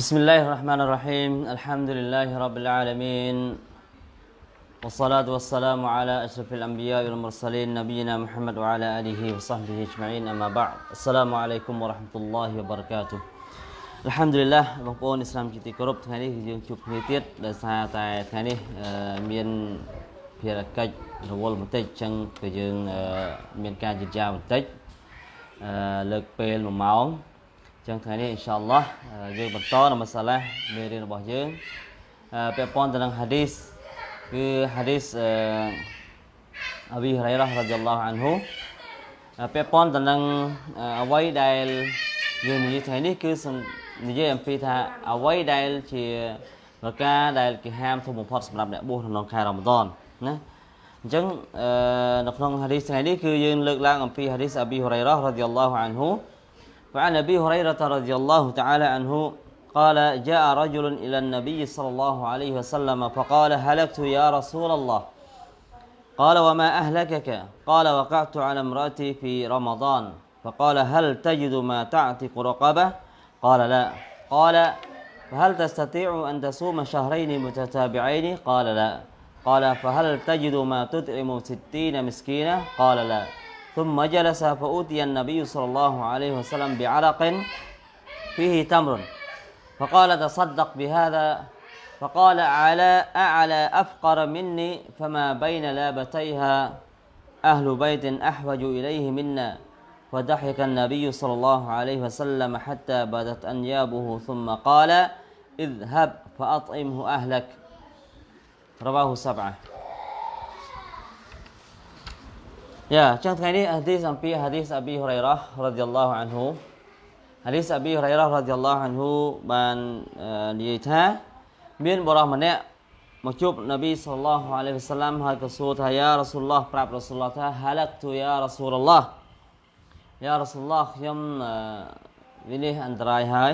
بسم الله الرحمن الرحيم الحمد لله رب العالمين والصلاة والسلام على أشرف الأنبياء والمرسلين نبينا محمد وعلى آله وصحبه أجمعين أما بعد السلام عليكم ورحمة الله وبركاته الحمد لله បងប្អូនឥស្លាមជាទីគោរពថ្ងៃនេះយើងជួបគ្នាទៀតដោយសារតែថ្ងៃនេះមានភារកិច្ចរវល់បន្តិចអញ្ចឹងគឺយើងមានការយឺតយ៉ាវបន្តិចលើកពេល1ម៉ោង ចឹងថ្ងៃនេះអ៊ីនសាអល់ឡោះយើងបន្តនៅមសាឡាមេរៀនរបស់យើងពាក់ព័ន្ធទៅនឹងហាឌីសគឺហាឌីសអប៊ីហរ៉ៃរ៉ារ៉ាឌីយ៉ាឡោះអានហ៊ូពាក់ព័ន្ធទៅនឹងអ្វីដែលយើងនិយាយថ្ងៃនេះគឺនិយាយអំពីថាអ្វីដែលជាប្រការដែលគេហាមធំបំផុតសម្រាប់អ្នកបួសក្នុងខែរ៉ាម៉ាដនណាអញ្ចឹងនៅក្នុងហាឌីសថ្ងៃនេះគឺយើងលើកឡើងអំពីហាឌីសអប៊ីហរ៉ៃរ៉ារ៉ាឌីយ៉ាឡោះអានហ៊ូ وعن أبي هريرة رضي الله تعالى عنه قال جاء رجل إلى النبي صلى الله عليه وسلم فقال هلكت يا رسول الله؟ قال وما أهلكك؟ قال وقعت على امرأتي في رمضان. فقال هل تجد ما تعتق رقبة؟ قال لا. قال فهل تستطيع أن تصوم شهرين متتابعين؟ قال لا. قال فهل تجد ما تطعم ستين مسكينه قال لا. ثم جلس فأوتي النبي صلى الله عليه وسلم بعرق فيه تمر. فقال تصدق بهذا. فقال على أعلى أفقر مني فما بين لابتيها أهل بيت أحوج إليه منا. فضحك النبي صلى الله عليه وسلم حتى بدت أنيابه ثم قال اذهب فأطعمه أهلك. رواه سبعة. យ៉ាអញ្ចឹងថ្ងៃនេះហាឌីសអំពីហាឌីសអប៊ីហុរ៉ៃរ៉ារ៉ាឌីយ៉ាឡោះអានហ៊ូហាឌីសអប៊ីហុរ៉ៃរ៉ារ៉ាឌីយ៉ាឡោះអានហ៊ូបាននិយាយថាមានបរិសម្នាក់មកជួបនប៊ីសល្លោះអាឡៃហ៊ីវសាឡាំហើយក៏សួរថាយ៉ារ៉ាស៊ូលឡោះប្រាប់រ៉ាស៊ូលឡោះថាហាឡាក់ទូយ៉ារ៉ាស៊ូលឡោះយ៉ារ៉ាស៊ូលឡោះខ្ញុំវិនិច្ឆ័យអន្តរាយហើយ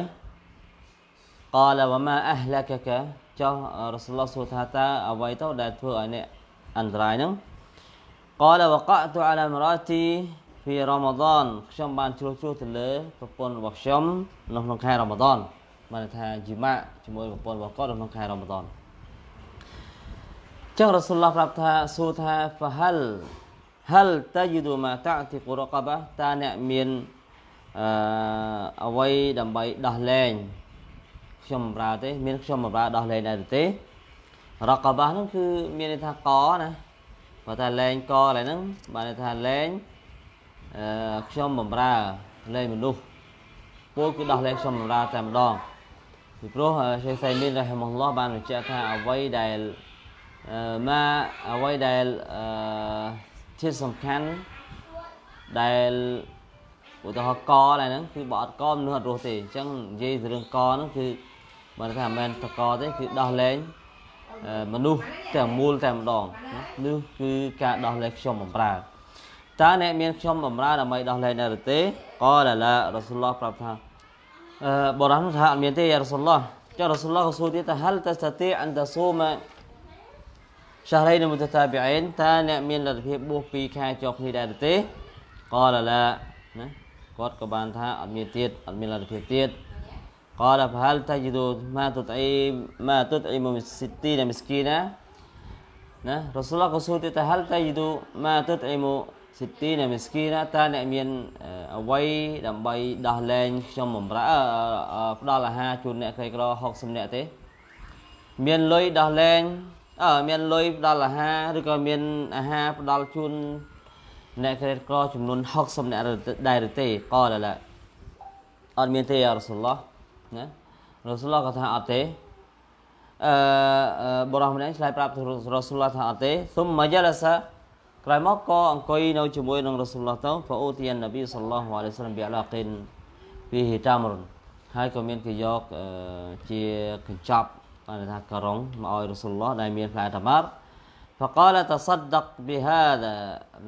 قال وما اهلكك ចុះរ៉ាស៊ូលឡោះសួរថាតើអ្វីទៅដែលធ្វើឲ្យអ្នកអន្តរាយហ្នឹង កលវកតអាឡាមរ៉ាទីហ្វីរ៉ាម៉ាឌានខ្ញុំបានជ្រោះជ្រោះទៅលើប្រពន្ធរបស់ខ្ញុំនៅក្នុងខែរ៉ាម៉ាឌានបានថាជីម៉ាក់ជាមួយប្រពន្ធរបស់គាត់នៅក្នុងខែរ៉ាម៉ាឌានចឹងរ៉ាស៊ូលឡោះប្រាប់ថាសួរថាហ្វាហលហលតាយដូម៉ាតាទីកូរ៉ាកាបាតាអ្នកមានអឺអ្វីដើម្បីដោះលែងខ្ញុំប្រើទេ មានខ្ញុំប្រើដោះលែងដែរទេរ៉ាកាបាហ្នឹងគឺមានន័យថាកណា បើថាលែងកកន្លែងហ្នឹងបានន័យថាលែងអឺខ្ញុំបំរើលែងមនុស្សពលគឺដោះលែងខ្ញុំបំរើតែម្ដងពីព្រោះឆេសៃមីនរ៉ហ៊ីម៉ុលឡោះបានបញ្ជាក់ថាអ្វីដែលម៉ាអ្វីដែលអឺជាសំខាន់ដែលឧទាហរណ៍កឡើយហ្នឹងគឺបើអត់កមនុស្សអត់រស់ទេអញ្ចឹងនិយាយរឿងកហ្នឹងគឺបើថាមិនមែនតកទេគឺដោះលែង មនុស្សទាំងមូលតែម្ដងនេះគឺការដោះលែងខ្ញុំបំរើតើអ្នកមានខ្ញុំបំរើដើម្បីដោះលែងដែរទេក៏ឡាឡារ៉ាស៊ូលឡោះប្រាប់ថាអឺបរោះថាអត់មានទេយ៉ារ៉ាស៊ូលឡោះចុះរ៉ាស៊ូលឡោះក៏សួរទៀតថាហលតស្ទីអនតស៊ូម شهرين متتابعين តើអ្នកមានលទ្ធភាពបួស2ខែជាប់គ្នាដែរទេក៏ឡាឡាណាគាត់ក៏បានថាអត់មានទៀតអត់មានលទ្ធភាពទៀត قال فهل تجد ما تطعم ما تطعم من ستين مسكينا ណារ៉ូស៊ូលក៏សួរទៀតថាហលតៃយូម៉ាទុតអ៊ីមូសិទីណាមីស្គីណាតើអ្នកមានអ្វីដើម្បីដោះលែងខ្ញុំបំរើផ្ដល់អាហារជូនអ្នកក្រីក្រ60នាក់ទេមានលុយដោះលែងអឺមានលុយផ្ដល់អាហារឬក៏មានអាហារផ្ដល់ជូនអ្នកក្រីក្រចំនួន60នាក់ដែរទេក៏ឡាអត់មានទេយ៉ារ៉ូស៊ូលឡោះ ណារ៉ូស៊ូលឡោះក៏ថាអត់ទេអឺបរោះម្នាក់ឆ្លើយប្រាប់រ៉ូស៊ូលឡោះថាអត់ទេសុំមកយ៉ាឡាសាក្រោយមកក៏អង្គុយនៅជាមួយនឹងរ៉ូស៊ូលឡោះទៅហ្វអូទីននប៊ីសល្លោះអាឡៃសាឡាមប៊ីអាឡាកិនពីហ៊ីតាមរុនហើយក៏មានគេយកជាកញ្ចប់បានថាការ៉ុងមកឲ្យរ៉ូស៊ូលឡោះដែលមានផ្លែតាម៉ាត់ فقال تصدق بهذا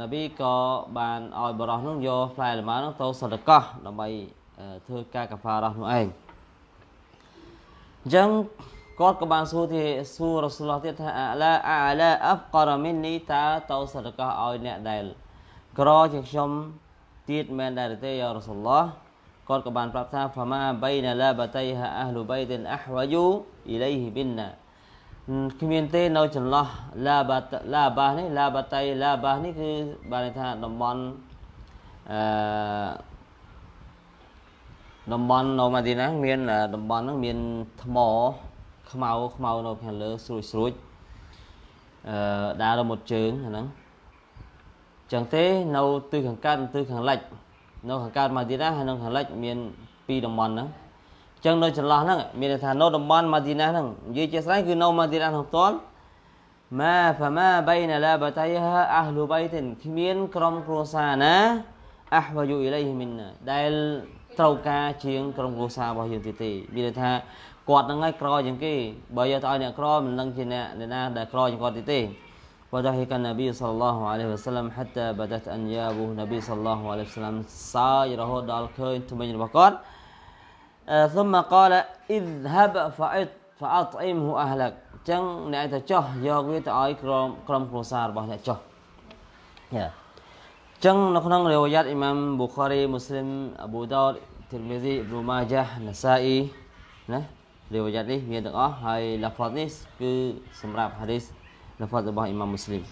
នប៊ីក៏បានឲ្យបរោះនោះយកផ្លែលម៉ានោះទៅសដកោះដើម្បីធ្វើការកាហ្វារ៉ះនោះឯង អញ្ចឹងគាត់ក៏បានសួរទីសួររ៉ាស៊ូលឡោះទៀតថាអាឡាអាឡាអហ្ការមីននីតាទៅសរកោឲ្យអ្នកដែលក្រជាងខ្ញុំទៀតមែនដែរទេយ៉ារ៉ាស៊ូលឡោះគាត់ក៏បានប្រាប់ថា fama baina labatayha ahlu baitin ahwaju ilayhi binna គ្មានទេនៅចន្លោះឡាបាឡាបានេះឡាបាតៃឡាបានេះគឺបានន័យថាតំបន់អឺ តំបន់នៅម៉ាឌីណាមានតំបន់ហ្នឹងមានថ្មខ្មៅខ្មៅនៅខាងលើស្រួចស្រួចអឺដើររមុតជើងអាហ្នឹងចឹងទេនៅទិសខាងកើតទិសខាងលិចនៅខាងកើតម៉ាឌីណាហើយនៅខាងលិចមានពីរតំបន់ហ្នឹងចឹងនៅចន្លោះហ្នឹងមានន័យថានៅតំបន់ម៉ាឌីណាហ្នឹងនិយាយជាស្រេចគឺនៅម៉ាឌីណាហ្នឹងផ្ទាល់ម៉ាហ្វាម៉ាបៃណាឡាបតៃហាអះលូបៃទិនគ្មានក្រុមគ្រួសារណាអះវយុអ៊ីឡៃហ៊ីមីនដែល ត្រូវការជាងក្រុមគ្រួសាររបស់យើងទៀតទេមានន័យថាគាត់ហ្នឹងឯងក្រជាងគេបើយកទៅឲ្យអ្នកក្រមិនដឹងជាអ្នកណាដែលក្រជាងគាត់ទៀតទេ وضحك النبي صلى الله عليه وسلم حتى بدت أنيابه النبي صلى الله عليه وسلم សើចរហូតដល់ឃើញថ្មិញរបស់គាត់ ثم قال اذهب فأط فأطعمه أهلك ចឹងអ្នកទៅចោះយកវាទៅឲ្យក្រុមក្រុមគ្រួសាររបស់អ្នកចោះយ៉ា ចឹងនៅក្នុងរិវយ៉ាត់អ៊ីម៉ាមប៊ូខារីមូស្លីមអប៊ូដោតធីរមីស៊ីអ៊ីប៊ូម៉ាយ៉ាណាសាអ៊ីណារិវយ៉ាត់នេះមានទាំងអស់ហើយឡាហ្វាត់នេះគឺសម្រាប់ហាឌីសឡាហ្វាត់របស់អ៊ីម៉ាមមូស្លីម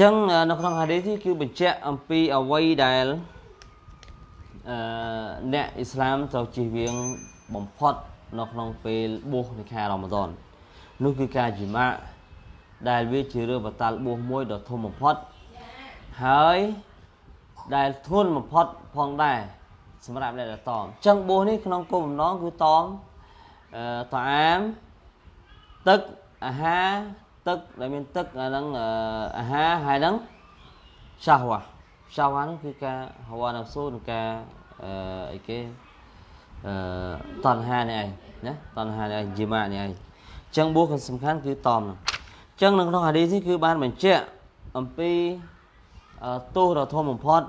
ចឹងនៅក្នុងហាឌីសនេះគឺបញ្ជាក់អំពីអ្វីដែលអឺអ្នកអ៊ីស្លាមត្រូវជៀសវាងបំផុតនៅក្នុងពេលបួសនៃខែរ៉ាម៉ាដននោះគឺការជីម៉ាដែលវាជារឿងបតាល់បួសមួយដ៏ធំបំផុត ហើយដែលធ្ងន់បំផុតផងដែរសម្រាប់អ្នកដែលតមអញ្ចឹងបួសនេះក្នុងគោលបំណងគឺតមអឺតអាមទឹកអាហារទឹកដែលមានទឹកអាហ្នឹងអាហារហើយហ្នឹងសាវ៉ាសាវ៉ាហ្នឹងគឺការហវ៉ានសូនិងការអឺអីគេអឺតណ្ហានេះឯងណាតណ្ហានេះឯងជីម៉ានេះឯងអញ្ចឹងបួសសំខាន់គឺតមហ្នឹងអញ្ចឹងនៅក្នុងហាឌីសនេះគឺបានបញ្ជាក់អំពី ទោសដ៏ធំបំផុត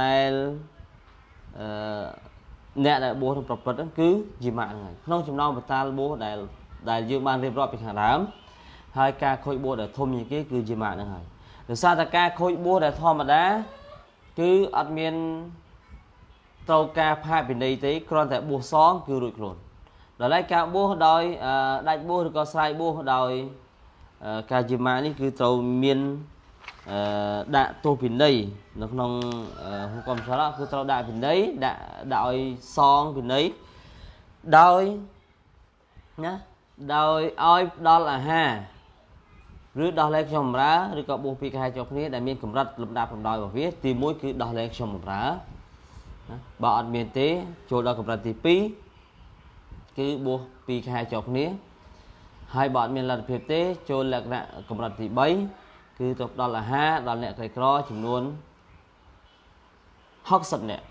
ដែលអឺអ្នកដែលបួសក្នុងប្រព្រឹត្តហ្នឹងគឺជីម៉ាហ្នឹងហើយក្នុងចំណោមបតាលបួសដែលដែលយើងបានរៀបរាប់ពីខាងដើមហើយការខូចបួសដែលធំជាងគេគឺជាម៉ាក់ហ្នឹងហើយដោយសារតែការខូចបួសដែលធម្មតាគឺអត់មានត្រូវការផាកពិន័យទេគ្រាន់តែបួសសងគឺរួចខ្លួនដល់ហើយការបួសដោយដាច់បួសឬក៏ស្រ័យបួសដោយការជាម៉ាក់នេះគឺត្រូវមាន ដាក់ទោសពិន័យនៅក្នុងហុគមសាឡាគឺត្រូវដាក់ពិន័យដាក់ដាក់ឲ្យសងពិន័យដោយណាដោយឲ្យផ្ដល់អាហារឬដោះលែងខ្ញុំបម្រើឬក៏បួសពីកហែជាប់គ្នាដែលមានកម្រិតលំដាប់លំដោយរបស់វាទី1គឺដោះលែងខ្ញុំបម្រើណាបើអត់មានទេចូលដល់កម្រិតទី2គឺបួសពីខែជាប់គ្នាហើយបើអត់មានលទ្ធភាពទេចូលលក្ខណៈកម្រិតទី3 គឺទៅផ្ដល់អាហារដល់អ្នកក្រីក្រចំនួន60នាក់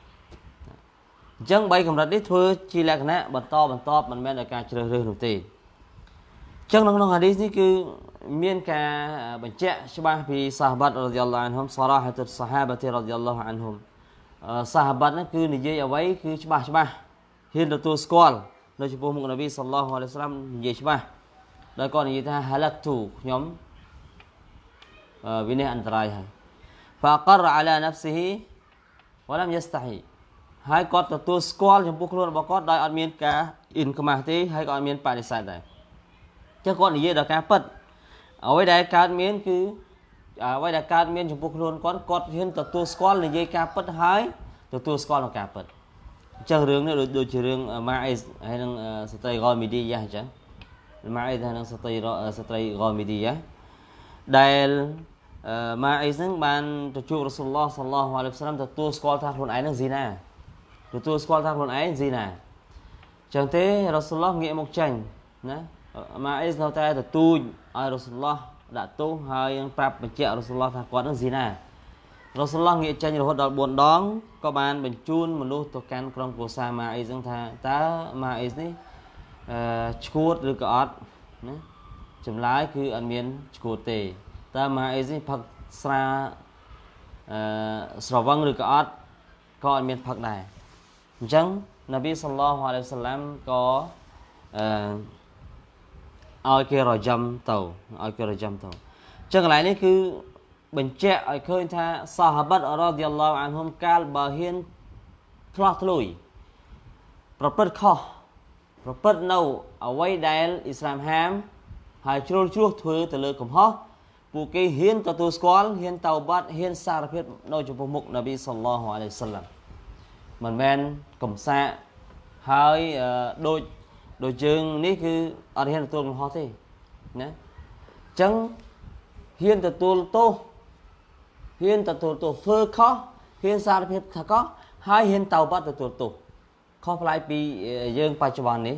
អញ្ចឹង3កម្រិតនេះធ្វើជាលក្ខណៈបន្តបន្តមិនមែនដោយការជ្រើសរើសនោះទេចឹងនៅក្នុងហាឌីសនេះគឺមានការបញ្ជាក់ច្បាស់ពីសាហាបាត់រ៉ាឌីយ៉ាឡោះអានហ៊ុមសារ៉ាហតុសាហាបាទីរ៉ាឌីយ៉ាឡោះអានហ៊ុមសាហាបាត់ហ្នឹងគឺនិយាយអ្វីគឺច្បាស់ច្បាស់ហ៊ានទទួលស្គាល់នៅចំពោះមុខនប៊ីសល្លោះអាឡៃសាឡាមនិយាយច្បាស់ដោយគាត់និយាយថាហាឡាក់ទូខ្ញុំ វិនិច្ឆ័យអន្តរាយហើយ فقر على نفسه ولم يستحي ហើយគាត់ទទួលស្គាល់ចំពោះខ្លួនរបស់គាត់ដោយអត់មានការអ៊ីនខ្មាស់ទេហើយក៏អត់មានបដិសេធដែរចឹងគាត់និយាយដល់ការពិតអ្វីដែលកើតមានគឺអ្វីដែលកើតមានចំពោះខ្លួនគាត់គាត់ហ៊ានទទួលស្គាល់និយាយការពិតហើយទទួលស្គាល់នឹងការពិតអញ្ចឹងរឿងនេះដូចដូចជារឿងម៉ាអេសហើយនឹងស្ត្រីរ៉មីឌីយ៉ាអញ្ចឹងម៉ាអេសហើយនឹងស្ត្រីស្ត្រីរ៉មីឌីយ៉ាដែល ម៉ាអេសហ្នឹងបានទៅជួបរ៉ាស៊ូលឡោះសល្លោះអាឡៃហ៊ីវសឡាមទទួលស្គាល់ថាខ្លួនឯងនឹងស៊ីណាទទួលស្គាល់ថាខ្លួនឯងស៊ីណាអញ្ចឹងទេរ៉ាស៊ូលឡោះងាកមកចាញ់ណាម៉ាអ៊ីសនៅតែទទូចឲ្យរ៉ូស៊ុលឡោះដាក់ទោសហើយនឹងប្រាប់បញ្ជាក់រ៉ូស៊ុលឡោះថាគាត់នឹងស៊ីណារ៉ូស៊ុលឡោះងាកចេញរហូតដល់4ដងក៏បានបញ្ជូនមនុស្សទៅកាន់ក្រុមគ្រួសារម៉ាអ៊ីសហ្នឹងថាតើម៉ាអ៊ីសនេះអឺឈួតឬក៏អត់ណាចម្លើយគឺអត់មានឈួតទេ តើម៉ាអ៊ីសនេះផឹកស្រាអឺស្រវឹងឬក៏អត់ក៏អត់មានផឹកដែរអញ្ចឹងនប៊ីសល្លោះអាឡៃហ៊ីវសឡាមក៏អឺឲ្យគេរយំទៅឲ្យគេរយំទៅអញ្ចឹងកន្លែងនេះគឺបញ្ជាក់ឲ្យឃើញថាសាហាបតរ៉ាឌីយ៉ាឡោអានហ៊ុមកាលបើហ៊ានឆ្លោះធ្លុយប្រព្រឹត្តខុសប្រព្រឹត្តនៅអ្វីដែលអ៊ីស្លាមហាមហើយជ្រុលជ្រោះធ្វើទៅលើកំហុស ពួកគេហ៊ានទទួលស្គាល់ហ៊ានតោបាត់ហ៊ានសារភាពនៅចំពោះមុខនប៊ីសល្លោះអាឡៃសាឡាំមិនមែនកំសាកហើយដូចដូចយើងនេះគឺអត់ហ៊ានទទួលកំហុសទេណាអញ្ចឹងហ៊ានទទួលទោសហ៊ានទទួលទោសធ្វើខុសហ៊ានសារភាពថាខុសហើយហ៊ានតោបាត់ទទួលទោសខុសប្លែកពីយើងបច្ចុប្បន្ននេះ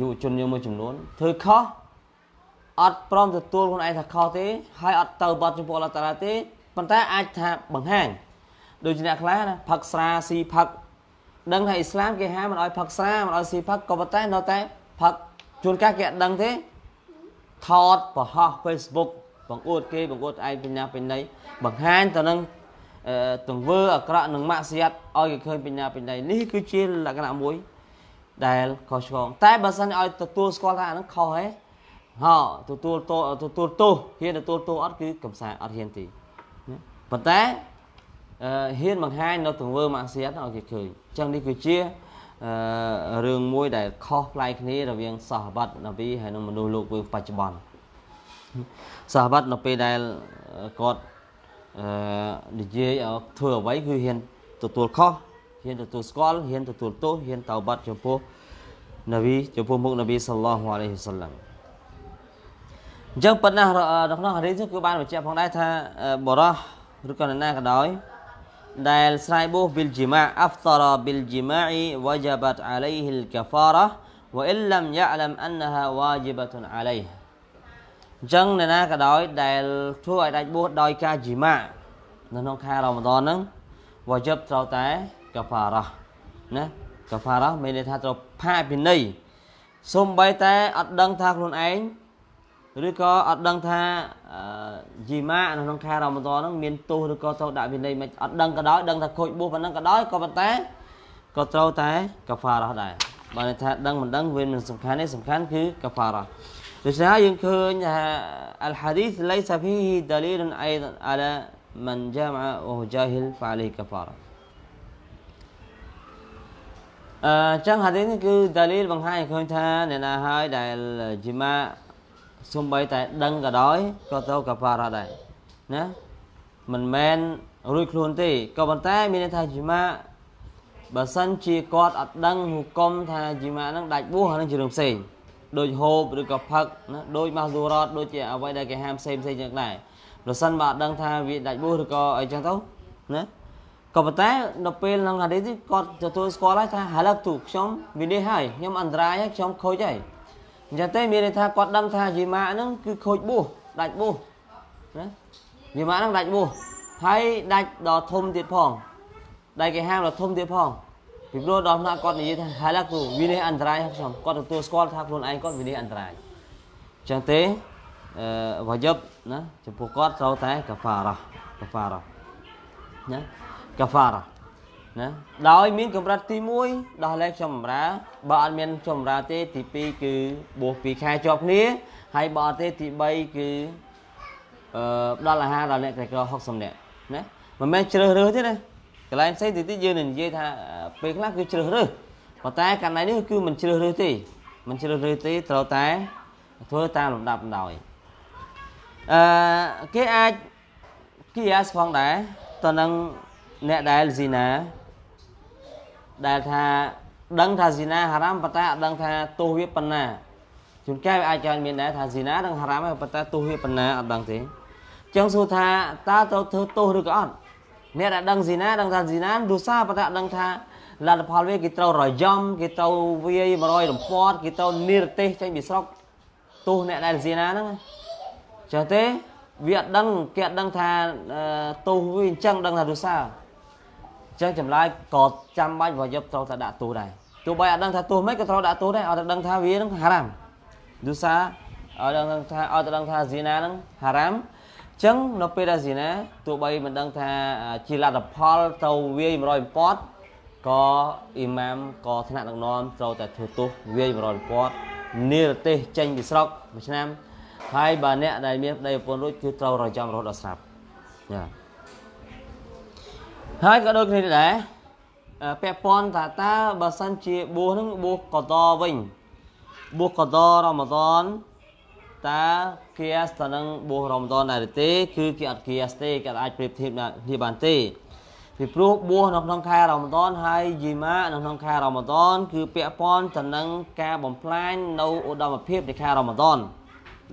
យុវជនយើងមួយចំនួនធ្វើខុស អត់ព្រមទទួលខ្លួនឯងថាខុសទេហើយអត់ទៅបាត់ចំពោះអល់ឡោះតាឡាទេប៉ុន្តែអាចថាបង្ហាញដូចជាអ្នកខ្លះណាផឹកស្រាស៊ីផឹកដឹងថាអ៊ីស្លាមគេហាមមិនឲ្យផឹកស្រាមិនឲ្យស៊ីផឹកក៏ប៉ុន្តែនៅតែផឹកជួនកាលគេអត់ដឹងទេថតបង្ហោះ Facebook បង្អួតគេបង្អួតឯងបញ្ញាបញ្ញាបង្ហាញទៅនឹងទង្វើអាក្រក់និងម៉ាក់សៀតឲ្យគេឃើញបញ្ញាបញ្ញានេះគឺជាលក្ខណៈមួយដែលខុសឆ្គងតែបើសិនឲ្យទទួលស្គាល់ថាអានឹងខុសហេ ហោទទួលទោទទួលទោសហ៊ានទទួលទោសអត់គឺកំសាអត់ហ៊ានទេប៉ុន្តែហ៊ានបង្ហាញនៅទង្វើម៉ាក់សៀតឲ្យគេឃើញអញ្ចឹងនេះគឺជារឿងមួយដែលខុសប្លែកគ្នារវាងសាហបាត់នប៊ីហើយនិងមនុស្សលោកយើងបច្ចុប្បន្នសាហបាត់នៅពេលដែលគាត់អឺនិយាយឲ្យធ្វើអ្វីគឺហ៊ានទទួលខុសហ៊ានទទួលស្គាល់ហ៊ានទទួលទោសហ៊ានតោបាត់ចំពោះនប៊ីចំពោះមុខនប៊ីសល្លោះអាឡៃហ៊ីវសល្លាម អញ្ចឹងប៉ុណ្ណានៅក្នុងហារីសគឺបានបញ្ជាក់ផងដែរថាបរោះឬក៏ណាក៏ដោយដែលស្រ័យបួស bil jima' aftara bil jima'i wajabat alayhi al kafara wa in lam ya'lam annaha wajibatun alayhi អញ្ចឹងអ្នកណាក៏ដោយដែលធ្វើឲ្យដាច់បួសដោយការជីម៉ានៅក្នុងខែរ៉ាម៉ាដនហ្នឹងវ៉ាជីបត្រូវតែកាហ្វារ៉ាណាកាហ្វារ៉ាមានន័យថាត្រូវផាកពិន័យសូម្បីតែអត់ដឹងថាខ្លួនឯង ឬក៏អត់ដឹងថាជីម៉ានៅក្នុងខែរ៉ាម៉ាដនហ្នឹងមានទោសឬក៏ត្រូវដាក់វិន័យមិនអត់ដឹងក៏ដោយដឹងថាខូចបួសប៉ុណ្ណឹងក៏ដោយក៏ប៉ុន្តែក៏ត្រូវតែកាហ្វារ៉ាដែរបើថាដឹងមិនដឹងវាមិនសំខាន់ទេសំខាន់គឺកាហ្វារ៉ាដូច្នេះយើងឃើញថា الحديث ليس فيه دليل ايضا على من جامع وهو جاهل فعليه كفاره អញ្ចឹងហាឌីសនេះគឺដាលីលបង្ហាញឃើញថាអ្នកណាហើយដែលជីម៉ា សំបីតែដឹងក៏ដោយក៏ត្រូវកាហ្វារ៉ាដែរណាមិនមែនរួចខ្លួនទេក៏ប៉ុន្តែមានន័យថាជីម៉ាបើសិនជាគាត់អត់ដឹងហុគមថាជីម៉ាហ្នឹងដាច់បួសអានឹងជារឿងផ្សេងដូចហូបឬក៏ផឹកណាដូចម៉ាស៊ូរ៉តដូចជាអ្វីដែលគេហាមផ្សេងផ្សេងចឹងដែរប្រសិនបើអត់ដឹងថាវាដាច់បួសឬក៏អីចឹងទៅណាក៏ប៉ុន្តែនៅពេលក្នុងហាឌីសគាត់ទទួលស្គាល់ហើយថាហាឡាក់ទូខ្ញុំវិនិច្ឆ័យហើយខ្ញុំអន្តរាយហើយខ្ញុំខូចហើយ អញ្ចឹងទេមានន័យថាគាត់ដឹងថាយីម៉ាហ្នឹងគឺខូចបួសដាច់បួសណាយីម៉ាហ្នឹងដាច់បួសហើយដាច់ដល់ធំទៀតផងដែលគេហាមដល់ធំទៀតផងពីព្រោះដល់ថ្នាក់គាត់និយាយថាហាឡាក់ទូវិនិច្ឆ័យអន្តរាយខ្ញុំគាត់ទទួលស្គាល់ថាខ្លួនឯងគាត់វិនិច្ឆ័យអន្តរាយអញ្ចឹងទេអឺវ៉ាយបណាចំពោះគាត់ត្រូវតែកាហ្វារ៉ាកាហ្វារ៉ាណាកាហ្វារ៉ា ណាដោយមានកម្រិតទី1ដោះលែងខ្ញុំបំរើបើអត់មានខ្ញុំបំរើទេទី2គឺបួស2ខែជាប់គ្នាហើយបើអត់ទេទី3គឺអឺផ្ដល់អាហារដល់អ្នកក្រីក្រ60នាក់ណាមិនមែនជ្រើសរើសទេណាកន្លែងផ្សេងទីទៀតយើងនឹងនិយាយថាពេលខ្លះគឺជ្រើសរើសប៉ុន្តែកន្លែងនេះគឺមិនជ្រើសរើសទេមិនជ្រើសរើសទេត្រូវតែធ្វើតាមលំដាប់ដោយអឺគេអាចគីយ៉ាសផងដែរតនឹងអ្នកដែលស៊ីណា ដែលថាដឹងថាស៊ីណាហារ៉ាមប៉ុន្តែអត់ដឹងថាទោសវាប៉ុណ្ណាជួនកាលវាអាចកើតមានដែរថាស៊ីណាដឹងហារ៉ាមប៉ុន្តែទោសវាប៉ុណ្ណាអត់ដឹងទេអញ្ចឹងសួរថាតើត្រូវធ្វើទោសឬក៏អត់អ្នកដែលដឹងស៊ីណាដឹងថាស៊ីណាដូសាប៉ុន្តែអត់ដឹងថាលទ្ធផលវាគេត្រូវរយំគេត្រូវវាយ100រំពាត់គេត្រូវនិរទេសចេញពីស្រុកទោសអ្នកដែលស៊ីណាហ្នឹងចឹងទេវាអត់ដឹងគេអត់ដឹងថាទោសវាអញ្ចឹងដឹងថាដូសា ចឹងចម្លើយក៏ចាំបាច់វាយកត្រូវតែដាក់ទោសដែរទោះបីអត់ដឹងថាទោសមិនក៏ត្រូវដាក់ទោសដែរឲ្យតែដឹងថាវានឹងហារ៉ាមដូសាឲ្យដឹងថាឲ្យតែដឹងថាស៊ីណានឹងហារ៉ាមចឹងនៅពេលដែលស៊ីណាទោះបីមិនដឹងថាជាលទ្ធផលទៅវាយ100ពាត់ក៏អ៊ីម៉ាមក៏ថ្នាក់ដឹកនាំត្រូវតែធ្វើទោសវាយ100ពាត់និរទេសចេញពីស្រុកមួយឆ្នាំហើយបើអ្នកដែលមានប្តីប្រពន្ធរួចគឺត្រូវរយចំរហូតដល់ស្រាប់ចា ហើយក៏ដូចគ្នាដែរពាក់ព័ន្ធថាតើបើសិនជាបួសហ្នឹងបួសកតវិញបួសកតរ៉ម៉ាដនតើគៀសទៅនឹងបួសរ៉ម៉ាដនដែរទេ គឺគេអត់គៀសទេគេអាចប្រៀបធៀបគ្នាបានទេពីព្រោះបួសនៅក្នុងខែរ៉ម៉ាដនហើយយីម៉ានៅក្នុងខែរ៉ម៉ាដនគឺពាក់ព័ន្ធទៅនឹងការបំផ្លាញនៅឧត្តមភាពនៃខែរ៉ម៉ាដន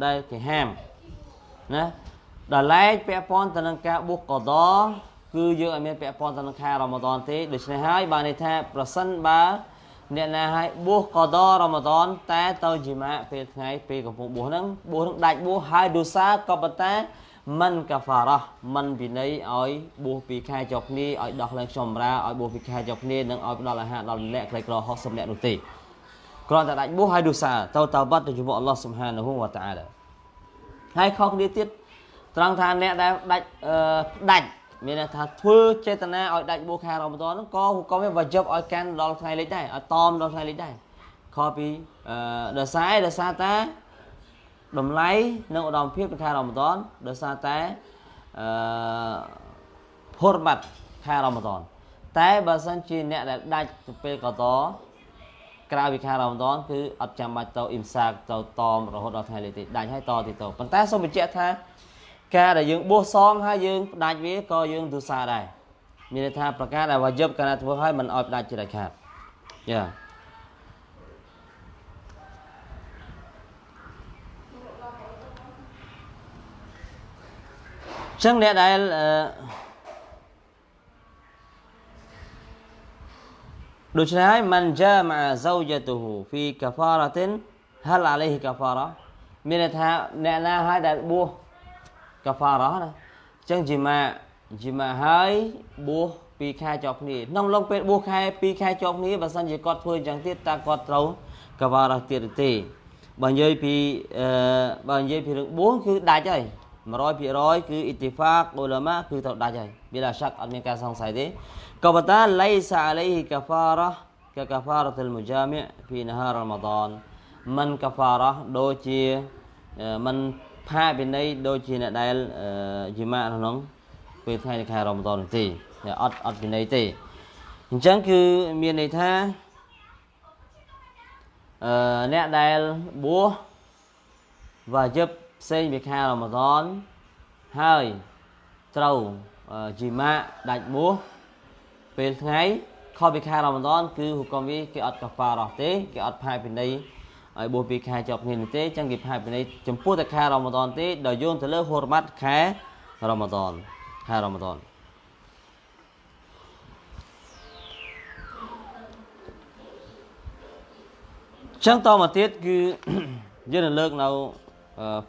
ដែលគេហាមណាដល់ឡែកពាក់ព័ន្ធទៅនឹងការបួសកដ គឺយើងអត់មានពាក់ព័ន្ធទៅនឹងខែរ៉ម៉ាដនទេដូច្នេះហើយបានន័យថាប្រសិនបើអ្នកណាឲ្យបួសកដរ៉ម៉ាដនតែទៅជីម៉ាពេលថ្ងៃពេលកំពុងបួសហ្នឹងបួសហ្នឹងដាច់បួសហើយដូសាក៏ប៉ុន្តែមិនកាហ្វារ៉ះមិនវិន័យឲ្យបួសពីខែចុះគ្នាឲ្យដោះឡើងខ្ញុំរាឲ្យបួសពីខែចុះគ្នានិងឲ្យផ្ដល់អាហារដល់ម្នាក់ខ្លីក្រ60នាក់នោះទេគ្រាន់តែដាច់បួសហើយដូសាទៅតើបាត់ទៅជាមួយអល់ឡោះស៊ុបហានហូវតាអាឡាហើយខុសគ្នាទៀតត្រង់ថាអ្នកដែលដាច់ផ្ដាច់ មានន័យថាធ្វើចេតនាឲ្យដាច់បួខែរ៉ម៉ាដនហ្នឹងក៏ក៏វាវ៉ាជីបឲ្យកាន់ដល់ថ្ងៃលិចដែរឲ្យតមដល់ថ្ងៃលិចដែរខពីអឺដោយសារដោយសារតែតម្លៃនិងឧត្តមភាពនៃខែរ៉ម៉ាដនដោយសារតែអឺភុរបាត់ខែរ៉ម៉ាដនតែបើសិនជាអ្នកដែលដាច់ទៅពេលកតក្រៅពីខែរ៉ម៉ាដនគឺអត់ចាំបាច់ទៅអ៊ីមសាកទៅតមរហូតដល់ថ្ងៃលេខទីដាច់ហើយតទៀតទៅប៉ុន្តែសូមបញ្ជាក់ថា ការដែលយើងបួសសងហើយយើងផ្ដាច់វាក៏យើងទោសាដែរមានន័យថាប្រការដែលវាយប់កាលណាធ្វើឲ្យមិនឲ្យផ្ដាច់ជាដាច់ខាតយ៉ាចឹងអ្នកដែលអឺដូច្នេះហើយមិនចាម៉ាហ្សូជតុហ៊ូហ្វីកាហ្វារ៉ាទិនហលអាឡៃហ៊ីកាហ្វារ៉ាមានន័យថាអ្នកណាហើយដែលបួស កាហ្វារ៉ាណាអញ្ចឹងជីម៉ាជីម៉ាហើយបួសពីខែជាប់គ្នាក្នុងឡុងពេលបួសខែពីរខែជាប់គ្នាបើសិនជាគាត់ធ្វើអញ្ចឹងទៀតតើគាត់ត្រូវកាហ្វារ៉ាទៀតទេបើនិយាយពីអឺបើនិយាយពីរឿងបួសគឺដាច់ហើយ100%គឺអ៊ីទីហ្វាកអ៊ូឡាម៉ាគឺត្រូវដាច់ហើយវាឡាសាក់អត់មានការសង្ស័យទេក៏ប៉ុន្តែឡៃសាអាឡៃហ៊ីកាហ្វារ៉ាកកាហ្វារ៉ាតុលមុជាមីពីនហារ៉ាម៉ាដនមិនកាហ្វារ៉ាដូចជាមិន ផាវិន័យដូចជាអ្នកដែលយីម៉ាក្នុងពេលថ្ងៃខែរ៉ម៉ាដនទេអត់អត់វិន័យទេអញ្ចឹងគឺមានន័យថាអឺអ្នកដែលបួសវ៉ាជីបផ្សេងពីខែរ៉ម៉ាដនហើយត្រូវជីម៉ាដាច់បួសពេលថ្ងៃខុសពីខែរ៉ម៉ាដនគឺហុកមវាគេអត់កាហ្វារ៉ោះទេគេអត់ផាវិន័យ ឲ្យបួសពីខែជាប់គ្នានេះទេចឹងគេផាយពីនេះចំពោះតែខែរ៉ម៉ាដនទេដល់យោងទៅលើហូរម៉ាត់ខែរ៉ម៉ាដនខែរ៉ម៉ាដនចឹងតមកទៀតគឺយើងនឹងលើកនៅ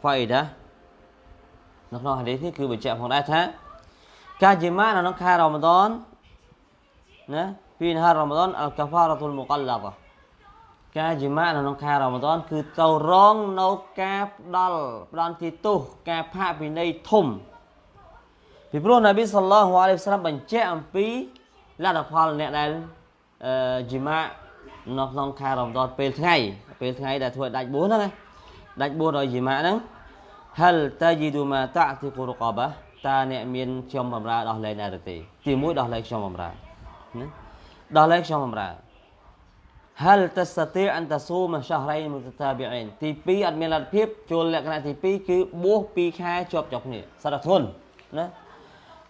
ហ្វៃដានៅក្នុងហាឌីសនេះគឺបញ្ជាក់ផងដែរថាការជាម៉ានៅក្នុងខែរ៉ម៉ាដនណាពីនហារ៉ម៉ាដនអលកាហ្វារ៉ាតុលមុកឡាបា ការជាម៉ាក់នៅក្នុងខែរ៉ម៉ាដន គឺទៅរងនៅការផ្ដល់ផ្ដន់ទីទោសការផាកពិន័យធំពីព្រោះនប៊ីសល្លោះអាឡៃហ៊ីវសាឡាមបញ្ជាក់អំពីលទ្ធផលអ្នកដែលអឺជីម៉ាក់នៅក្នុងខែរ៉ម៉ាដនពេលថ្ងៃពេលថ្ងៃដែលធ្វើដាច់បួសហ្នឹងណាដាច់បួសដោយជីម៉ាក់ហ្នឹងហលតាជីឌូម៉ាតាទីកូរកបាតើអ្នកមានខ្ញុំបំរើដោះលែងដែរទេទីមួយដោះលែងខ្ញុំបំរើណាដោះលែងខ្ញុំបំរើ hal tastati' an tasuma shahrayn mutatabi'ain ទី2អត់មានលទ្ធភាពចូលលក្ខណៈទី2គឺបួស2ខែជាប់ជាប់គ្នាសារធនណា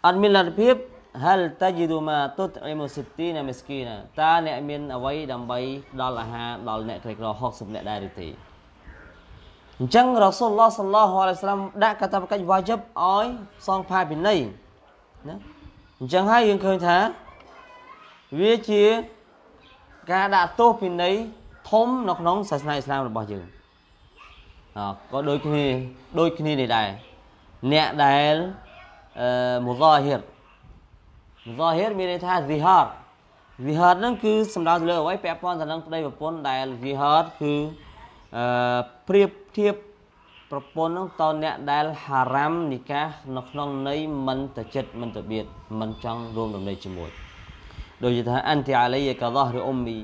អត់មានលទ្ធភាព hal tajidu ma tut'imu 60 miskina តើអ្នកមានអ្វីដើម្បីដល់អាហារដល់អ្នកក្រីក្រ60អ្នកដែរឬទេអញ្ចឹងរ៉ាស៊ុលឡោះសល្លោះអាឡៃសាឡាមដាក់កាតព្វកិច្ចវ៉ាជីបឲ្យសងផាពិន័យណាអញ្ចឹងហើយយើងឃើញថាវាជា ការដាក់ទោសពិន័យធំនៅក្នុងសាសនាអ៊ីស្លាមរបស់យើងអក៏ដូចគ្នាដូចគ្នានេះដែរអ្នកដែលអឺមូហ្សាហ៊ីរមូហ្សាហ៊ីរមានន័យថា zihar zihar ហ្នឹងគឺសំដៅទៅលើអ្វីពាក់ព័ន្ធទៅនឹងប្តីប្រពន្ធដែល zihar គឺអឺប្រៀបធៀបប្រពន្ធហ្នឹងតអ្នកដែលហារ៉ាំនិកានៅក្នុងន័យមិនទៅចិត្តមិនទៅបៀតមិនចង់រួមដំណេកជាមួយ ដូចជាថាអន្តិអាឡៃកាដោះឬអ៊ុំមី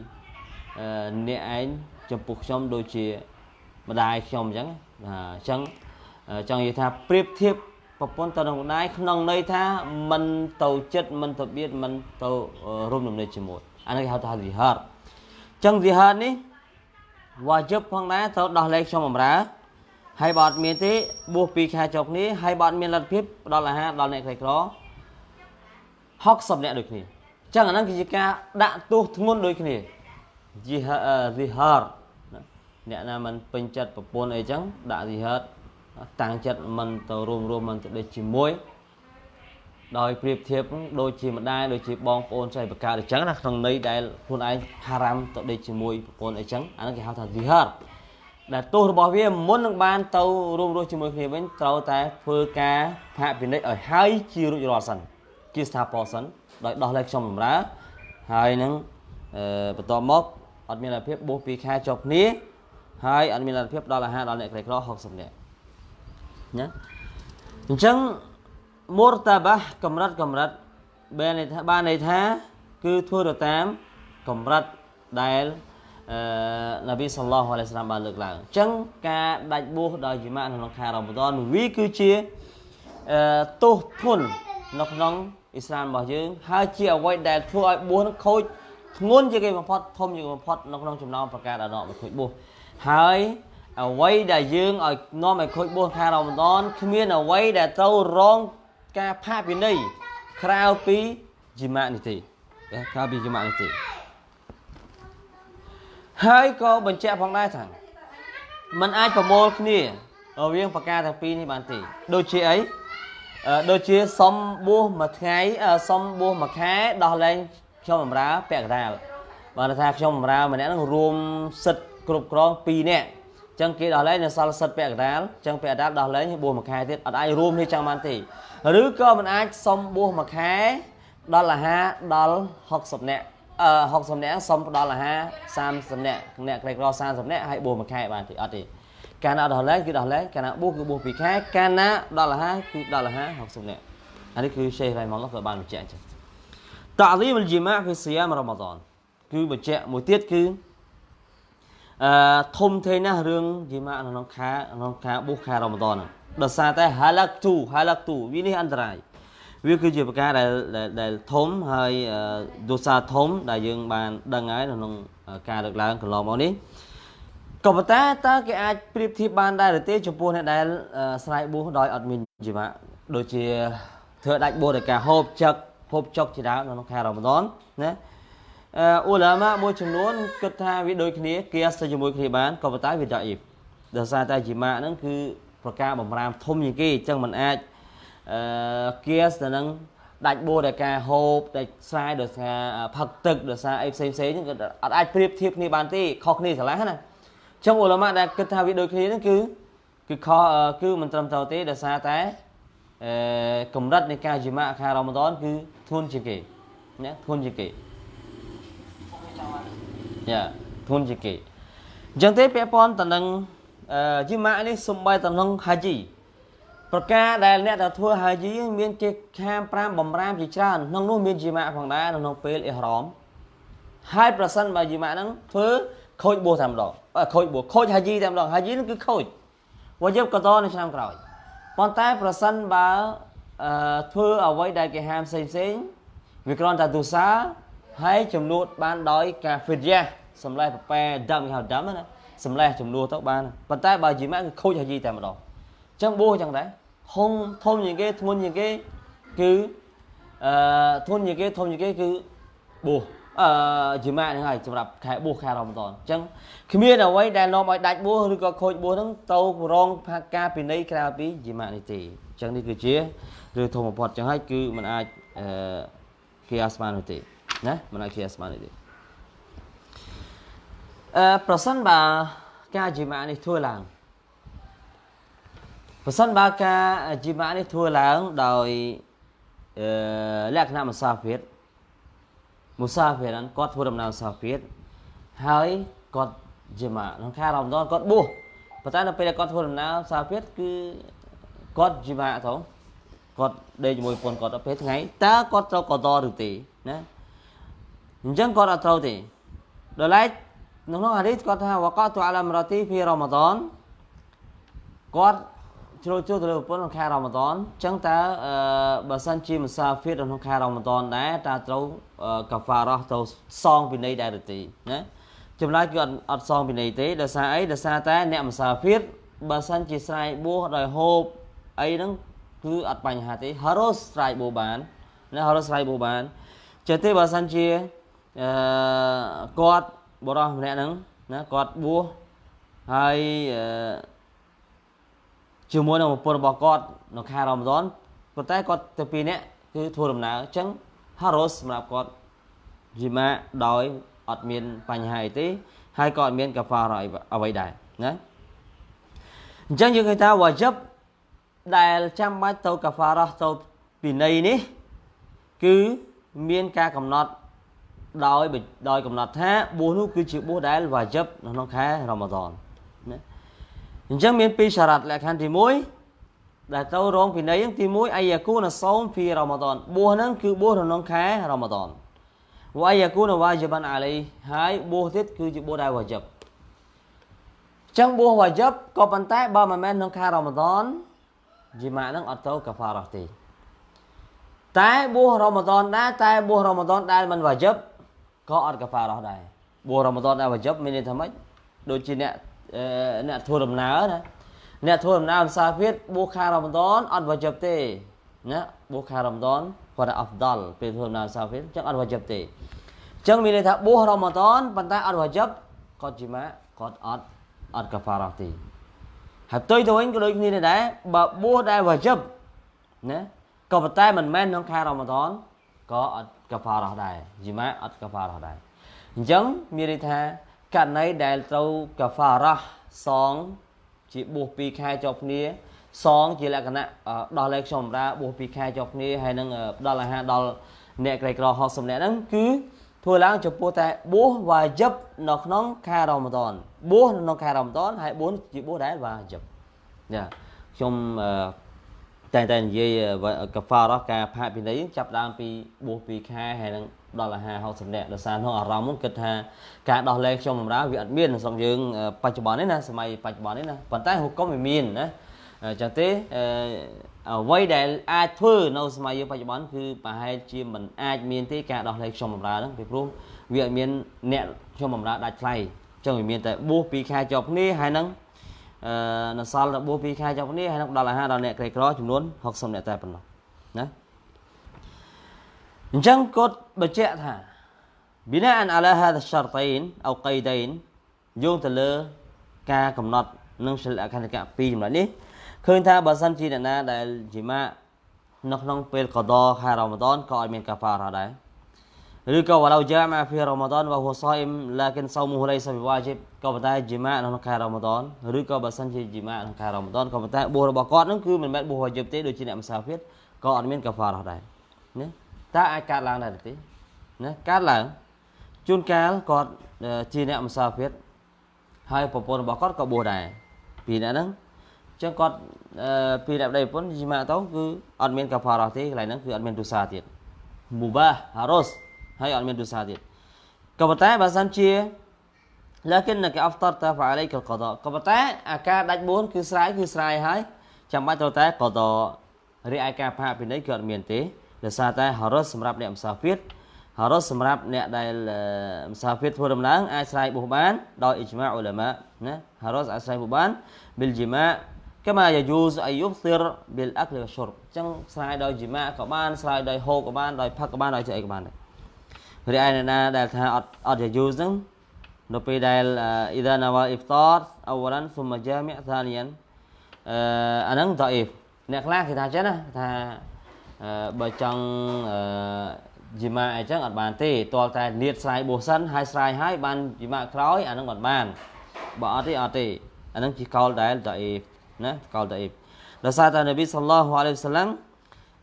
អ្នកឯងចំពោះខ្ញុំដូចជាម្ដាយខ្ញុំអញ្ចឹងអញ្ចឹងចង់និយាយថាប្រៀបធៀបប្រពន្ធទៅនឹងម្ដាយក្នុងន័យថាមិនទៅចិត្តមិនទៅបៀតមិនទៅរួមដំណេកជាមួយអានេះគេហៅថា zihar ចឹង zihar នេះវ៉ាជិបផងដែរត្រូវដោះលែងខ្ញុំបំរើហើយបើអត់មានទេបួស2ខែចុះគ្នាហើយបើអត់មានលទ្ធភាពផ្ដល់អាហារដល់អ្នកក្រីក្រ60អ្នកដូចគ្នា ចឹងអាហ្នឹងគឺជាការដាក់ទោសធ្ងន់ដូចគ្នា zihar អ្នកណាមិនពេញចិត្តប្រពន្ធអីចឹងដាក់ zihar តាំងចិត្តមិនទៅរួមរួមមិនទៅដេកជាមួយដោយប្រៀបធៀបដូចជាម្ដាយដូចជាបងប្អូនចៃបកាអញ្ចឹងណាក្នុងន័យដែលខ្លួនឯងហារ៉ាំទៅដេកជាមួយប្រពន្ធអីចឹងអានោះគេហៅថា zihar ដែលទោសរបស់វាមុននឹងបានទៅរួមរស់ជាមួយគ្នាវិញត្រូវតែធ្វើការផាកពិនិត្យឲ្យហើយជារួចរាល់សិនជាស្ថាពរសិន ដោយដោះលែងខ្ញុំបម្រើហើយនឹងបន្ទាប់មកអត់មានលទ្ធភាពបួស2ខែជាប់គ្នាហើយអត់មានលទ្ធភាពដល់អាហារដល់អ្នកក្រីក្រ60នាក់ណាអញ្ចឹងមូរតាបាកម្រិតកម្រិតបានន័យថាបានន័យថាគឺធ្វើទៅតាមកម្រិតដែលអឺនប៊ីសល្លោះអាឡៃសាឡាមបានលើកឡើងអញ្ចឹងការដាច់បួសដោយជីម៉ាក់នៅក្នុងខែរ៉ម៉ាដនវាគឺជាអឺទោសធននៅក្នុង អ៊ីស្លាមរបស់យើងហើយជាអ្វីដែលធ្វើឲ្យបួសនឹងខូចធ្ងន់ជាងគេបំផុតធំជាងគេបំផុតនៅក្នុងចំណោមប្រការដែលដកមកខូចបួសហើយអ្វីដែលយើងឲ្យនាំឲ្យខូចបួសខែរ៉ម៉ាដនគ្មានអ្វីដែលត្រូវរងការផាកពិន័យក្រៅពីជីម៉ាក់នេះទេក្រៅពីជីម៉ាក់នេះទេហើយក៏បញ្ជាក់ផងដែរថាมันអាចប្រមូលគ្នារវាងប្រការទាំងពីរនេះបានទេដូចជាអី ដូចជាសុំបួសមួយថ្ងៃសុំបួសមួយខែដោះលែងខ្ញុំបម្រើពាក់កណ្ដាលបានថាខ្ញុំបម្រើម្នាក់នឹងរួមសិទ្ធគ្រប់គ្រង2នាក់ចឹងគេដោះលែងនៅសល់សិទ្ធពាក់កណ្ដាលចឹងពាក់កណ្ដាលដោះលែងបួសមួយខែទៀតអត់អាចរួមនេះចឹងបានទេឬក៏មិនអាចសុំបួសមួយខែដល់អាហារដល់60នាក់អឺ60នាក់សុំផ្ដល់អាហារ30នាក់អ្នកក្រីក្រ30នាក់ហើយបួសមួយខែបានទេអត់ទេ កាលណាដល់លែងគឺដល់លែងកាលណាបួសគឺបួស2ខែកាលណាដល់អាហារគឺដល់អាហារ60នាក់អានេះគឺ Sheikh Rahimahullah ក៏បានបញ្ជាក់ចឹងតាលីមលជីម៉ាហ្វីស៊ីយ៉ាមរ៉ាម៉ាដនគឺបញ្ជាក់មួយទៀតគឺអឺធំធេងណាស់រឿងជីម៉ាក្នុងខែក្នុងខែបួសខែរ៉ាម៉ាដនដោយសារតែ halak tu halak tu វានេះអន្តរាយវាគឺជាប្រការដែលដែលធំហើយដោសាធំដែលយើងបានដឹងហើយក្នុងការលើកឡើងកន្លងមកនេះ ក៏ប៉ុន្តែតើគេអាចប្រៀបធៀបបានដែរឬទេចំពោះអ្នកដែលស្រ័យបួសដោយអត់មានជីវៈដូចជាធ្វើដាច់បួសដោយការហូបចឹកហូបចុកជាដើមក្នុងខែរ៉ាម៉ាដនណាអ៊ូឡាម៉ាមួយចំនួនគិតថាវាដូចគ្នាគេស្ទើរជាមួយគ្នាបានក៏ប៉ុន្តែវាដកអ៊ីបដោយសារតែជីម៉ាហ្នឹងគឺប្រការបំរាមធំជាងគេអញ្ចឹងมันអាចអឺគៀសទៅនឹងដាច់បួរដោយការហូបដាច់ស្រែដោយសារផឹកទឹកដោយសារអីផ្សេងផ្សេងហ្នឹងអត់អាចប្រៀបធៀបគ្នាបានទេខុសគ្នាស្រឡះណាអញ្ចឹងអ៊ូឡាម៉ាដែលគិតថាវាដូចគ្នាហ្នឹងគឺគឺខុសគឺមិនត្រឹមត្រូវទេដោយសារតែអឺកម្រិតនៃការជីម៉ាខែរ៉ម៉ាដនគឺធន់ជាងគេណាធន់ជាងគេយ៉ាធន់ជាងគេអញ្ចឹងទេពាក់ព័ន្ធទៅនឹងជីម៉ានេះសំបីទៅក្នុងហាជីប្រការដែលអ្នកទៅធ្វើហាជីមានគេខាម5បំរាមជាច្រើនក្នុងនោះមានជីម៉ាផងដែរក្នុងពេលអ៊ីហ្រ៉មហើយប្រសិនបើជីម៉ាហ្នឹងធ្វើខូចបួសតែម្ដង ខូចបួសខូចហាជីតែម្ដងហាជីហ្នឹងគឺខូចវយប់កតនៅឆ្នាំក្រោយប៉ុន្តែប្រសិនបើអឺធ្វើអ្វីដែលគេហាមផ្សេងផ្សេងវាគ្រាន់តែទុសាហើយចំនួនបានដោយការហ្វីតយ៉ាសម្លេះប្រប៉ែដាំគេហៅដាំណាសម្លេះចំនួនទៅបានប៉ុន្តែបើជីម៉ាក់គឺខូចហាជីតែម្ដងអញ្ចឹងបួសអញ្ចឹងដែរធំធំជាងគេធ្ងន់ជាងគេគឺអឺធន់ជាងគេធំជាងគេគឺបួស អឺជីម៉ាក់ហ្នឹងហើយសម្រាប់ខែបួសខែរ៉ម៉ាដនអញ្ចឹងគ្មានអ្វីដែលនាំឲ្យដាច់បួសឬក៏ខូចបួសហ្នឹងទៅរងផាការពិន័យក្រៅពីជីម៉ាក់នេះទេអញ្ចឹងនេះគឺជារឿងធំបំផុតអញ្ចឹងហើយគឺมันអាចអឺគេអាស្មាននោះទេណាมันអាចគេអាស្មាននេះទេអឺប្រសិនបើការជីម៉ានេះធ្វើឡើងប្រសិនបើការជីម៉ានេះធ្វើឡើងដោយអឺលក្ខណៈមុសាហ្វៀត មុសាហ្វៀតហ្នឹងគាត់ធ្វើដំណើរមុសាហ្វៀតហើយគាត់ជីម៉ាក្នុងខែរ៉ាម៉ាដនគាត់បួសប៉ុន្តែនៅពេលដែលគាត់ធ្វើដំណើរមុសាហ្វៀតគឺគាត់ជីម៉ាទៅគាត់ដេកជាមួយប្រពន្ធគាត់ដល់ពេលថ្ងៃតើគាត់ត្រូវកតឬទេណាអញ្ចឹងគាត់អត់ត្រូវទេដល់ឡែកនៅក្នុងហាឌីសគាត់ថាវកតអាឡាមរ៉ាទីហ្វីរ៉ាម៉ាដនគាត់ ជ្រុលចូលទៅលើប្រពន្ធក្នុងខែរ៉ាម៉ាដនអញ្ចឹងតើអឺបើសិនជាមុសាហ្វីរក្នុងខែរ៉ាម៉ាដនដែរតើត្រូវកាហ្វារ៉ះទៅសងពិន័យដែរឬទេណាចម្លើយគឺអត់អត់សងពិន័យទេដោយសារអីដោយសារតែអ្នកមុសាហ្វីរបើសិនជាស្រ័យបួសដោយហូបអីហ្នឹងគឺអត់បញ្ហាទេហារ៉ូសស្រ័យបួសបានណាហារ៉ូសស្រ័យបួសបានចេះទេបើសិនជាអឺគាត់បរោះម្នាក់ហ្នឹងណាគាត់បួសហើយអឺ ជាមួយនឹងប្រពន្ធរបស់គាត់នៅខែរ៉ាម៉ាដនប៉ុន្តែគាត់ទៅពីរនាក់គឺធ្វើដំណើរអញ្ចឹងហារ៉ូសសម្រាប់គាត់ជីម៉ាដោយអត់មានបញ្ហាអីទេហើយក៏អត់មានកាហ្វារ៉ាអ្វីដែរណាអញ្ចឹងយើងឃើញថាវ៉ាជីបដែលចាំបាច់ទៅកាហ្វារ៉ាទៅពីនៃនេះ គឺមានការកំណត់ដោយដោយកំណត់ថាបួសនោះគឺជាបួសដែលវ៉ាជីបនៅក្នុងខែរ៉ាម៉ាដនណា អញ្ចឹងមានពីរសារ៉ាត់លក្ខខណ្ឌទី1ដែលទៅរងពិន័យទី1អាយ៉ាគូនសោមហ្វីរ៉ាម៉ាដនបួសហ្នឹងគឺបួសក្នុងខែរ៉ាម៉ាដនវ៉ាយ៉ាគូនវ៉ាជីបានអាឡៃហើយបួសទៀតគឺជាបួសដែលវ៉ាជីបចឹងបួសវ៉ាជីបក៏ប៉ុន្តែបើមិនមែនក្នុងខែរ៉ាម៉ាដនជីម៉ាហ្នឹងអត់ទៅកាហ្វារ៉ាទេតែបួសរ៉ាម៉ាដនដែរតែបួសរ៉ាម៉ាដនដែលមិនវ៉ាជីបក៏អត់កាហ្វារ៉ាដែរបួសរ៉ាម៉ាដនដែលវ៉ាជីបមានន័យថាម៉េចដូចជាអ្នក អ្នកធ្វើដំណើរណាអ្នកធ្វើដំណើរមុសាហ្វីរបួសខែរ៉ាម៉ាដនអត់វ៉ាជីបទេណាបួសខែរ៉ាម៉ាដនគាត់ថាអហ្វដលពេលធ្វើដំណើរមុសាហ្វីរចឹងអត់វ៉ាជីបទេចឹងមានន័យថាបួសរ៉ាម៉ាដនប៉ុន្តែអត់វ៉ាជីបគាត់ជីម៉ាគាត់អត់អត់កាហ្វារ៉ាទេហើយផ្ទុយទៅវិញក៏ដូចគ្នាដែរបើបួសដែលវ៉ាជីបណាក៏ប៉ុន្តែមិនមែនក្នុងខែរ៉ាម៉ាដនក៏អត់កាហ្វារ៉ាដែរជីម៉ាអត់កាហ្វារ៉ាដែរអញ្ចឹងមានន័យថា ករណីដែលត្រូវកាហ្វារ៉ាសង ជាបួស2ខែជាប់គ្នា សង ជាលក្ខណៈដោះលែងខ្ញុំបម្រើបួស2ខែជាប់គ្នាហើយនឹងផ្ដល់អាហារដល់អ្នកក្រីក្រ60នាក់ហ្នឹងគឺធ្វើឡើងចំពោះតែបួសវ៉ាជីបនៅក្នុងខែរ៉ាម៉ាដនបួសនៅក្នុងខែរ៉ាម៉ាដនហើយបួសជាបួសដែរវ៉ាជីបចាខ្ញុំតែតែនិយាយកាហ្វារ៉ាការផាកពិន័យចាប់ដើមពីបួស2ខែហើយនឹង ដល់អាហារ60នាក់ដោយសារនោះអារម្មណ៍គិតថាការដោះលែងខ្ញុំបម្រើវាអត់មានក្នុងយើងបច្ចុប្បន្ននេះណាសម័យបច្ចុប្បន្ននេះណាប៉ុន្តែហុគមវាមានណាអញ្ចឹងទេអ្វីដែលអាចធ្វើនៅសម័យយើងបច្ចុប្បន្នគឺប្រហែលជាមិនអាចមានទេការដោះលែងខ្ញុំបម្រើហ្នឹងពីព្រោះវាអត់មានអ្នកខ្ញុំបម្រើដាច់ថ្លៃអញ្ចឹងវាមានតែបួស2ខែជាប់គ្នាហើយនឹងអឺនៅសល់របួស2ខែជាប់គ្នាហើយនឹងដល់អាហារដល់អ្នកក្រីក្រចំនួន60អ្នកតែប៉ុណ្ណោះណា អញ្ចឹងគាត់បញ្ជាក់ថា بناء على هذا الشرطين او قيدين យោងទៅលើការកំណត់នឹងសិលអខណ្ឌកៈ2ចំណុចនេះឃើញថាបើសិនជាអ្នកណាដែលជីម៉ានៅក្នុងពេលកដខែរ៉ាម៉ាដនក៏ឲ្យមានកាហ្វារ៉ាដែរឬក៏វ៉ាឡូជាម៉ាហ្វីរ៉ាម៉ាដនវ៉ាហ៊ូសអ៊ីមឡាគិនសោមហ៊ូឡៃសាប៊ីវ៉ាជីបក៏ប៉ុន្តែជីម៉ានៅក្នុងខែរ៉ាម៉ាដនឬក៏បើសិនជាជីម៉ាក្នុងខែរ៉ាម៉ាដនក៏ប៉ុន្តែបួសរបស់គាត់នឹងគឺមិនមែនបួសវ៉ាជីបទេដូចជាអ្នកមុសាហ្វៀតក៏អត់មានកាហ្វារ៉ាដែរណា តើអាចកើតឡើងដែរទេណាកើតឡើងជួនកាលគាត់ជាអ្នកមុសាហ្វៀតហើយប្រពន្ធរបស់គាត់ក៏បួសដែរពីអ្នកហ្នឹងអញ្ចឹងគាត់ពីអ្នកប្តីប្រពន្ធជីម៉ាទៅគឺអត់មានកាហ្វារ៉ាទេកន្លែងហ្នឹងគឺអត់មានទុសាទៀតមូបាហារ៉ូសហើយអត់មានទុសាទៀតក៏ប៉ុន្តែបើសិនជា لكنك افطرت فعليك القضاء ក៏ប៉ុន្តែអាការដាច់បួនគឺស្រ័យគឺស្រ័យហើយចាំបាច់ត្រូវតែកដរីឯការផាកពិន័យគឺអត់មានទេ ដោយសារតែហារ៉ុសសម្រាប់អ្នកមុសាហ្វៀតហារ៉ុសសម្រាប់អ្នកដែលមុសាហ្វៀតធ្វើដំណើរអាចស្រ័យបុះបានដោយអ៊ីជ្មាអ៊ូឡាម៉ាណាហារ៉ុសអាចស្រ័យបុះបានប៊ីលជីម៉ាកម៉ាយាយូសអាយុសទិរប៊ីលអាក់លវ៉ាឈុរអញ្ចឹងស្រ័យដោយជីម៉ាក៏បានស្រ័យដោយហូបក៏បានដោយផឹកក៏បានដោយធ្វើអីក៏បានដែររីឯអ្នកណាដែលថាអត់អត់យាយូសហ្នឹងនៅពេលដែលអ៊ីដាណាវ៉ាអ៊ីហ្វតារអវឡានស៊ុមជាមីសានីយ៉ានអឺអាហ្នឹងដអ៊ីហ្វអ្នកខ្លះគេថាចឹងណាថា បើចង់ជីម៉ាអីចឹងអត់បានទេតលតែនៀតស្រ័យបោះសិនហើយស្រ័យហើយបានជីម៉ាក្រោយអានឹងអត់បានបើអត់ទេអត់ទេអានឹងជាកោលដែលដអ៊ីណាកោលដអ៊ីដោយសារតែនប៊ីសល្លោះអាឡៃហ៊ីវសឡាំ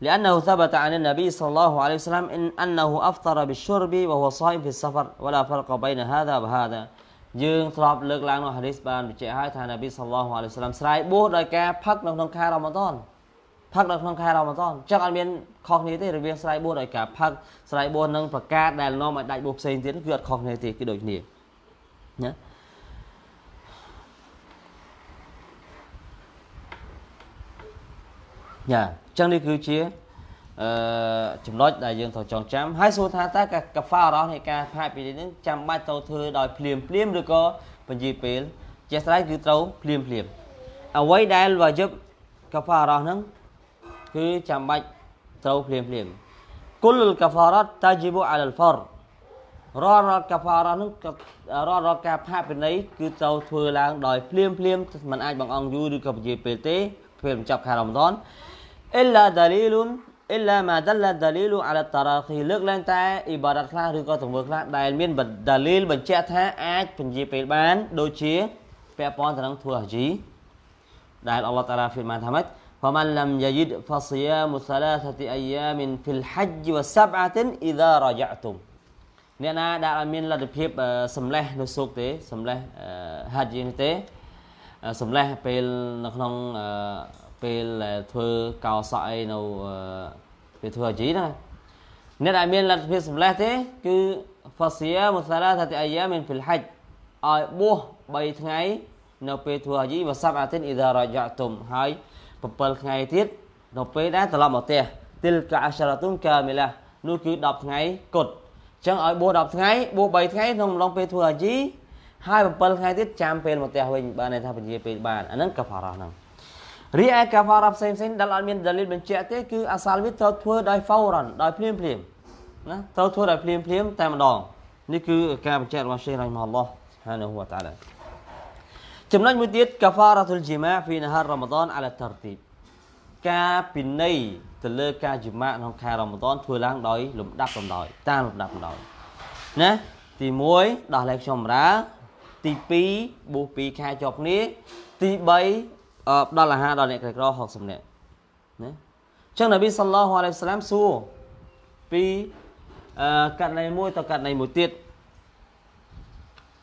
لأنه ثبت عن النبي صلى الله عليه وسلم إن أنه أفطر بالشرب وهو صائم في السفر ولا فرق بين هذا وهذا យើងធ្លាប់លើកឡើងនៅហាឌីសបានបញ្ជាក់ហើយថានប៊ីសល្លោះអាឡៃហ៊ីវសឡាំស្រ័យបួសដោយការផឹកនៅក្នុងខែរ៉ាម៉ាដន ផឹកនៅក្នុងខែរ៉ាម៉ាដនចឹងអត់មានខុសគ្នាទេរវាងស្រ័យបួសដោយការផឹកស្រ័យបួសនិងប្រកាសដែលនាំឲ្យដាច់បួសផ្សេងទៀតគឺអត់ខុសគ្នាទេគឺដូចគ្នាណាយ៉ាអញ្ចឹងនេះគឺជាអឺចំណុចដែលយើងត្រូវចងចាំហើយសួរថាតើកាហ្វារ៉ោះនៃការផាកពីនេះចាំបាច់ត្រូវធ្វើដោយភ្លាមភ្លាមឬក៏បញ្ជីពេល ជាស្រ័យគឺត្រូវភ្លាមភ្លាមអ្វីដែលវាយឹបកាហ្វារ៉ោះហ្នឹង គឺចាំបាច់ត្រូវភ្លាមភ្លាមគុលកាហ្វារ៉ាត់តាជីបូអាលហ្វររាល់រាល់កាហ្វារ៉ាហ្នឹងរាល់រាល់ការផាកពិន័យគឺត្រូវធ្វើឡើងដោយភ្លាមភ្លាមមិនអាចបង្អង់យូរឬក៏ពជាពេលទេពេលបញ្ចប់ខែរ៉ាម៉ាដនអ៊ីឡាដាលីលុនអ៊ីឡាម៉ាដលដាលីលុអាឡាតារ៉ាឃីលើកឡើងតែអ៊ីបារ៉ាត់ខ្លះឬក៏ទង្វើខ្លះដែលមានដាលីលបញ្ជាក់ថាអាចពជាពេលបាន ដូចជាពាក់ព័ន្ធទៅនឹងធ្វើហាជីដែលអល់ឡោះតាឡាហ្វីម៉ានថាម៉េច فمن لم يجد فصيام ثلاثة أيام في الحج وسبعة إذا رجعتم អ្នកណាដែលអត់មានលទ្ធភាពសម្លេះនៅសុកទេសម្លេះហាត់យនេះទេសម្លេះពេលនៅក្នុងពេលធ្វើកោសក់អីនៅពេលធ្វើអាជីណាអ្នកដែលមានលទ្ធភាពសម្លេះទេគឺ fasia musalathat ayyamin fil hajj ឲ្យបួស3ថ្ងៃនៅពេលធ្វើហាជីវសាប់អាទិនអ៊ីដារយ៉ាតុមហើយ 7ថ្ងៃទៀតនៅពេលដែលត្រឡប់មកផ្ទះទីលកាអសារតុនកាមីឡានោះគឺ10ថ្ងៃគត់អញ្ចឹងឲ្យបួស10ថ្ងៃបួស3ថ្ងៃក្នុងអំឡុងពេលធ្វើអាជីហើយ7ថ្ងៃទៀតចាំពេលមកផ្ទះវិញបានន័យថាពជាពេលបានអាហ្នឹងកាហ្វារ៉ាហ្នឹងរីឯកាហ្វារ៉ាផ្សេងផ្សេងដែលអត់មានដាលីលបញ្ជាក់ទេគឺអាសាលវាត្រូវធ្វើដោយហ្វោរ៉ាន់ដោយភ្លាមភ្លាមណាត្រូវធ្វើដោយភ្លាមភ្លាមតែម្ដងនេះគឺការបញ្ជាក់របស់សេះរ៉ៃម៉ាឡោះស៊ុបហានហូវតាឡា ចំណុចមួយទៀតកាហ្វារ៉ាទុលជីម៉ាហ្វីនហាររ៉ាម៉ាដនអាឡាតារទីបការពិន័យទៅលើការជីម៉ាក្នុងខែរ៉ាម៉ាដនធ្វើឡើងដោយលំដាប់លំដោយតាមលំដាប់លំដោយណាទី1ដោះលែងខ្ញុំរាទី2បួស2ខែជាប់គ្នាទី3ផ្ដល់អាហារដល់អ្នកក្រីក្រ60នាក់ណាអញ្ចឹងនប៊ីសល្លោះអាឡៃសាឡាមសួរពីករណីមួយទៅករណីមួយទៀត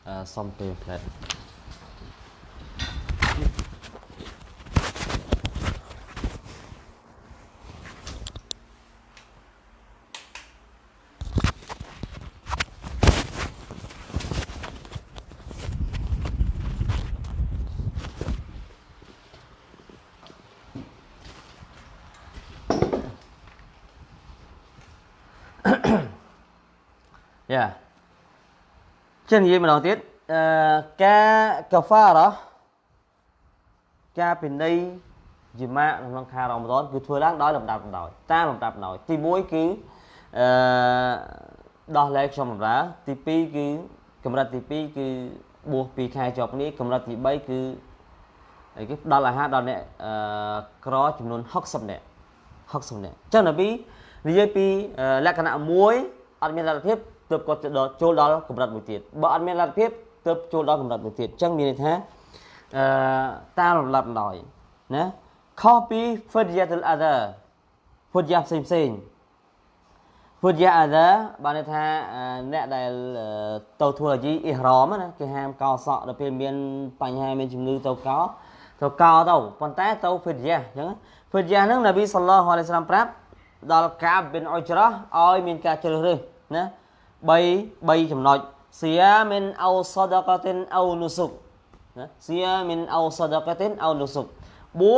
អឺសុំពេលផ្លែ Yeah ចឹងនិយាយម្ដងទៀតអឺការកាហ្វារ៉ាការពិន័យជីម៉ាក្នុងខែរ៉ាម៉ាដនគឺធ្វើឡើងដោយលំដាប់លំដោយតាមលំដាប់លំដោយទី1គឺអឺដោះលែងខ្ញុំបម្រើទី2គឺកម្រិតទី2គឺបួស2ខែជាប់គ្នាកម្រិតទី3គឺអីគេផ្ដល់អាហារដល់អ្នកអឺក្រចំនួន60នាក់60នាក់អញ្ចឹងនៅពីនិយាយពីលក្ខណៈមួយអត់មានលទ្ធភាព ទើបគាត់ចូលដល់កម្រិតមួយទៀតបើអត់មានលទ្ធភាពទើបចូលដល់កម្រិតមួយទៀតអញ្ចឹងមានន័យថាអឺតាមលំដាប់ដោយណាខុសពី fidyatul adha ពុទ្ធយ៉ាផ្សេងផ្សេងពុទ្ធយ៉ាអាដាបានន័យថាអ្នកដែលទៅធ្វើអាជីអ៊ីហ្រមណាគេហាមកោសក់ដល់ពេលមានបញ្ហាមានជំងឺទៅកោទៅកោទៅប៉ុន្តែទៅហ្វិតយ៉ាអញ្ចឹងហ្វិតយ៉ាហ្នឹងនប៊ីសល្លោះអាឡៃសាឡាមប្រាប់ដល់កាបប៊ីនអ៊ុចរ៉ាឲ្យមានការជ្រើសរើសណា 3 3ចំណុចសៀមីនអោសដកតិនអោនុសុកណាសៀមីនអោសដកតិនអោនុសុកបួ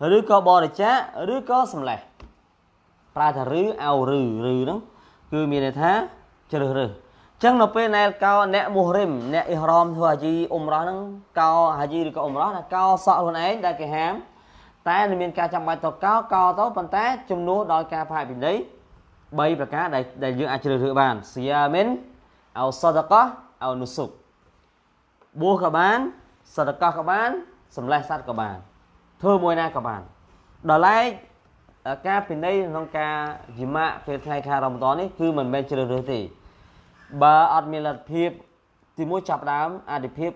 សឬក៏បរិច្ចាគឬក៏សម្លេះប្រើថាឬអោឬឬហ្នឹងគឺមានន័យថាជ្រើសរើសចឹងនៅពេលណែកោអ្នកមូហរិមអ្នកអ៊ីហ្រ៉មធ្វើហាជីអ៊ុំរ៉ោះហ្នឹងកោហាជីឬក៏អ៊ុំរ៉ោះណាកោសក់ខ្លួនឯងដែលគេហាមតែមានការចាំបាច់ទៅកោកោទៅប៉ុន្តែជំនួសដោយការផាកពិន័យ 3ប្រការដែលដែលយើងអាចជ្រើសរើសបានសៀមិនអោសដកោអោនុសុកបួសក៏បានសដកោក៏បានសម្លេះសត្វក៏បានធ្វើមួយណាក៏បានដល់ឡែកការពិន័យក្នុងការយម៉ាក់ពេលថ្ងៃខែរ៉ាម៉ាដននេះគឺមិនមែនជ្រើសរើសទេបើអត់មានលទ្ធភាពទីមួយចាប់ដើមអតិភិប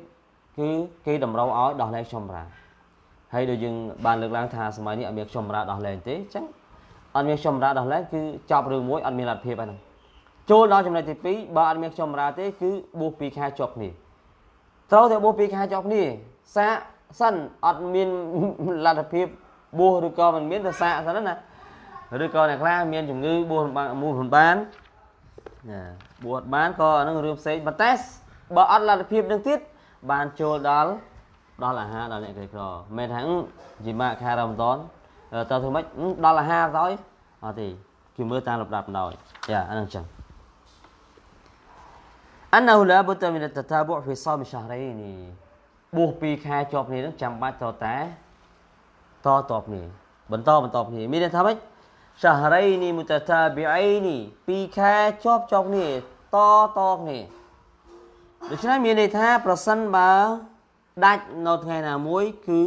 គឺគេតម្រូវឲ្យដោះលែងខ្ញុំរាហើយដូចយើងបានលើកឡើងថាសម័យនេះអត់មានខ្ញុំរាដោះលែងទេអញ្ចឹង អត់មានខ្ញុំរាដោះលែងគឺចប់រឿងមួយអត់មានលទ្ធភាពហ្នឹងចូលដល់ចំណុចទី2បើអត់មានខ្ញុំរាទេគឺបួស2ខែជាប់គ្នាត្រូវតែបួស2ខែជាប់គ្នាសាកសិនអត់មានលទ្ធភាពបួសឬក៏មិនមានទៅសាកសិនណាឬក៏អ្នកខ្លះមានជំងឺបួសមូលមិនបានណាបួសបានក៏អានឹងរឿងផ្សេងប៉ុន្តែបើអត់លទ្ធភាពនឹងទៀតបានចូលដល់ដល់អាហារដល់អ្នកក្រីក្រមិនថាជីម៉ាខែរ៉ាម៉ាដន តើធ្វើម៉េចដល់អាហារទៅអត់ទេគឺមើលតាមលំដាប់ដោយយ៉ាអានឹងចឹង أنه لا بد من التتابع في صوم شهرين បួស2ខែជាប់គ្នានឹងចាំបាច់តតែតតគ្នាបន្តបន្តគ្នាមានន័យថាម៉េច شهرين متتابعين 2ខែជាប់ជាប់គ្នាតតគ្នាដូច្នេះមានន័យថាប្រសិនបើដាច់នៅថ្ងៃណាមួយ គឺ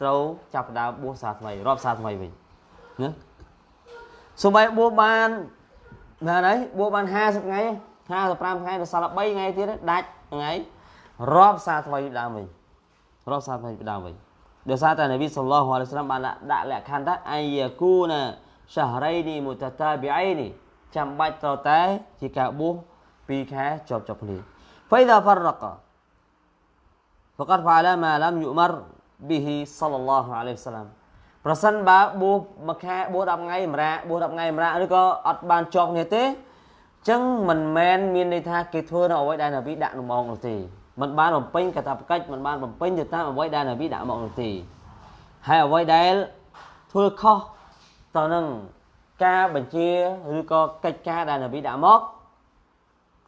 ត្រូវចាប់ផ្ដើមបួសសាថ្មីរាប់សាថ្មីវិញណាសូម្បីបួសបានណាហើយបួសបាន50ថ្ងៃ55ថ្ងៃដល់សល់3ថ្ងៃទៀតដាច់ថ្ងៃរាប់សាថ្មីដើមវិញរាប់សាថ្មីដើមវិញដោយសារតែនប៊ីសល្លោះអាឡៃសាឡាមបានដាក់លក្ខខណ្ឌថាអាយគូណាឆារៃនីមុតតាប៊ីអៃនីចាំបាច់ត្រូវតែជាការបួស2ខែជាប់ជាប់គ្នា فإذا فرق فقد فعل ما لم يؤمر ប៊ីហ៊ីសល្លឡោះអាឡៃសាឡាមប្រសិនបើបួសមួយខែបួស10ថ្ងៃម្រាបួស10ថ្ងៃម្រាឬក៏អត់បានជាប់គ្នាទេចឹងមិនមែនមានន័យថាគេធ្វើនៅអ្វីដែលនប៊ីដាក់មកនោះទេมันបានបំពេញកាតព្វកិច្ចมันបានបំពេញទៅតាមអ្វីដែលនប៊ីដាក់មកនោះទេហើយអ្វីដែលធ្វើខុសទៅនឹងការបញ្ជាឬក៏កិច្ចការដែលនប៊ីដាក់មក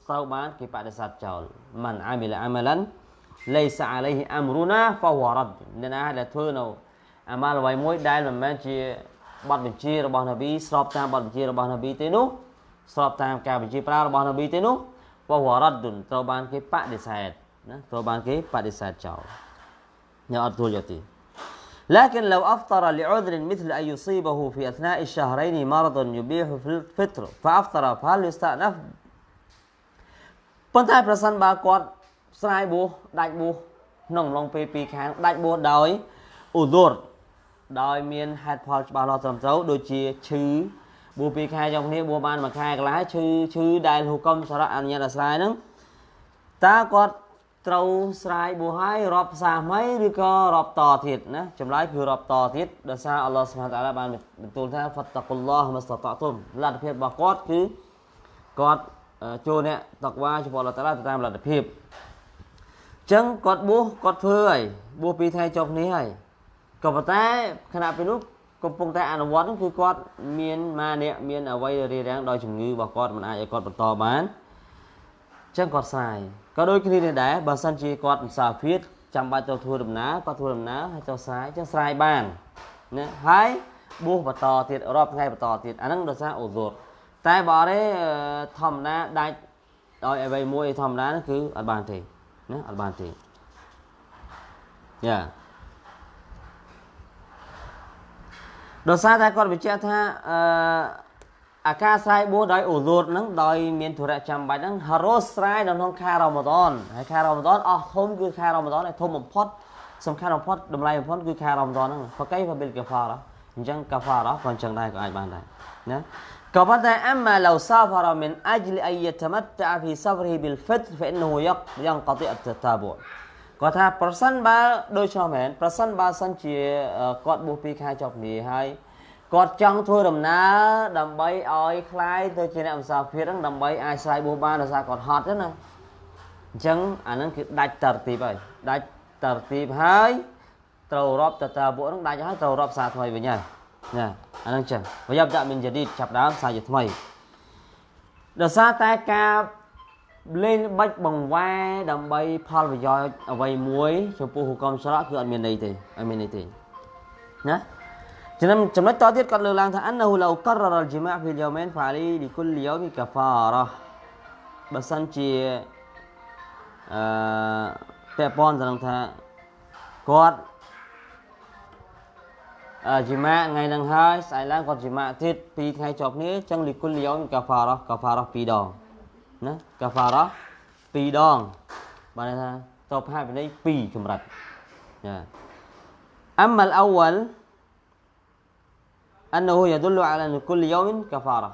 ត្រូវបានគេបដិសេធចោលមិនអាមីលអាមលាន់ លៃសាអាឡៃហ៊ីអាំរូណាហ្វវរ៉ាត់អ្នកណាដែលធ្វើនៅអាម៉ាល់អ្វីមួយដែលមិនមែនជាបទបញ្ជារបស់នប៊ីស្របតាមបទបញ្ជារបស់នប៊ីទេនោះស្របតាមការបញ្ជាប្រើរបស់នប៊ីទេនោះវវរ៉ាត់ត្រូវបានគេបដិសេធណាត្រូវបានគេបដិសេធចោលញ៉ាំអត់ទួលយកទី لكن لو أفطر لعذر مثل أن يصيبه في أثناء الشهرين مرض يبيح في الفطر فأفطر فهل يستأنف ប៉ុន្តែប្រសិនបើគាត់ ស្រាយបួសដាច់បួសក្នុងអំឡុងពេល2ខែដាច់បួសដោយឧទរដោយមានហេតុផលច្បាស់លាស់ត្រឹមត្រូវដូចជាឈឺបួស2ខែចុងគ្នាបួសបានមួយខែកន្លះឈឺឈឺដែលហុកុំសារៈអនុញ្ញាតឲ្យស្រាយហ្នឹងតើគាត់ត្រូវស្រាយបួសហើយរាប់ផ្សារថ្មីឬក៏រាប់តទៀតណាចម្លើយគឺរាប់តទៀតដោយសារអល់ឡោះសុបហានតាឡាបានបន្ទូលថាហ្វតកុលឡោះមស្តតតុមលទ្ធភាពរបស់គាត់គឺគាត់ចូលអ្នកតកវ៉ាចំពោះអល់ឡោះតាឡាទៅតាមលទ្ធភាពអញ្ចឹងគាត់បួសគាត់ធ្វើហើយបួសពីរថ្ងៃចុះគ្នាហើយក៏ប៉ុន្តែខណៈពេលនោះកំពុងតែអនុវត្តនោះគឺគាត់មានម៉ាអ្នកមានអវ័យរារាំងដោយជំងឺរបស់គាត់មិនអាចឲ្យគាត់បន្តបានអញ្ចឹងគាត់ស្រាយក៏ដូចគ្នានេះដែរបើសិនជាគាត់មិនសាភៀតចាំបាច់ទៅធ្វើដំណើរគាត់ធ្វើដំណើរហើយទៅស្រាយអញ្ចឹងស្រាយបានណាហើយបួសបន្តទៀតរាប់ថ្ងៃបន្តទៀតអាហ្នឹងដោយសារអូសូតតែបើអត់ទេធម្មតាដាច់ដោយអ្វីមួយធម្មតាគឺអត់បានទេ ណាអត់បានទេយ៉ាដោយសារតែគាត់បញ្ជាក់ថាអឺអាការស្រ័យបួសដោយអូលូតហ្នឹងដោយមានធុរៈចាំបាច់ហ្នឹងហារ៉ូស្រ័យនៅក្នុងខែរ៉ាម៉ាដនហើយខែរ៉ាម៉ាដនអស់ធំគឺខែរ៉ាម៉ាដនហើយធំបំផុតសំខាន់បំផុតតម្លៃបំផុតគឺខែរ៉ាម៉ាដនហ្នឹងហ្វកៃហ្វាប៊ីលកាហ្វារ៉ាអញ្ចឹងកាហ្វារ៉ាក៏អញ្ចឹងដែរក៏អាចបានដែរណា ក៏ប៉ុន្តែអមឡូសាហ្វារ៉ាមិនអជ្លអយតមតតាហ្វីសាហ្វរីប៊ីលហ្វិតហ្វ៊ីននូយ៉ាក់យ៉ាងកតិអតតាបូគាត់ថាប្រសិនបើដូចនោះមែនប្រសិនបើសិនជាគាត់បួសពីខែចុះគ្នាហើយគាត់ចង់ធ្វើដំណើរដើម្បីឲ្យคลายទៅជាអ្នកម្សាភិរហ្នឹងដើម្បីអាចស្រ័យបួសបានដោយសារគាត់ហត់ទេណាអញ្ចឹងអាហ្នឹងគឺដាច់តរទីបហើយដាច់តរទីបហើយត្រូវរាប់តតាបុហ្នឹងដាច់ហើយត្រូវរាប់សារថ្មីវិញហើយណា អាហ្នឹងចឹងវាយ៉ាប់ដាក់មានជាឌីតចាប់ដើមសារជាថ្មីដោយសារតែការលេងបាច់បង្វែរដើម្បីផលប្រយោជន៍អ្វីមួយចំពោះហុកមស្រៈគឺអត់មានន័យទេអត់មានន័យទេណាចំណុចចំណុចតទៀតគាត់លើកឡើងថាអនហូឡូកររលជីម៉ាហ្វីលយ៉ូមែនហ្វាលីលីគុលយ៉ូមីកាហ្វារ៉ាបើសិនជាអឺពាក់ព័ន្ធទៅនឹងថាគាត់អឺ ជីម៉ាថ្ងៃហ្នឹងហើយស្អែកឡើងគាត់ជីម៉ាទៀត2ថ្ងៃជាប់គ្នាអញ្ចឹងលីគុលយ៉ូមីកាហ្វារ៉ាកាហ្វារ៉ា2ដងណាកាហ្វារ៉ា2ដងបានថាតបហាវិន័យ2កម្រិតចាអមលអវល أنه يدل على أن كل يوم كفارة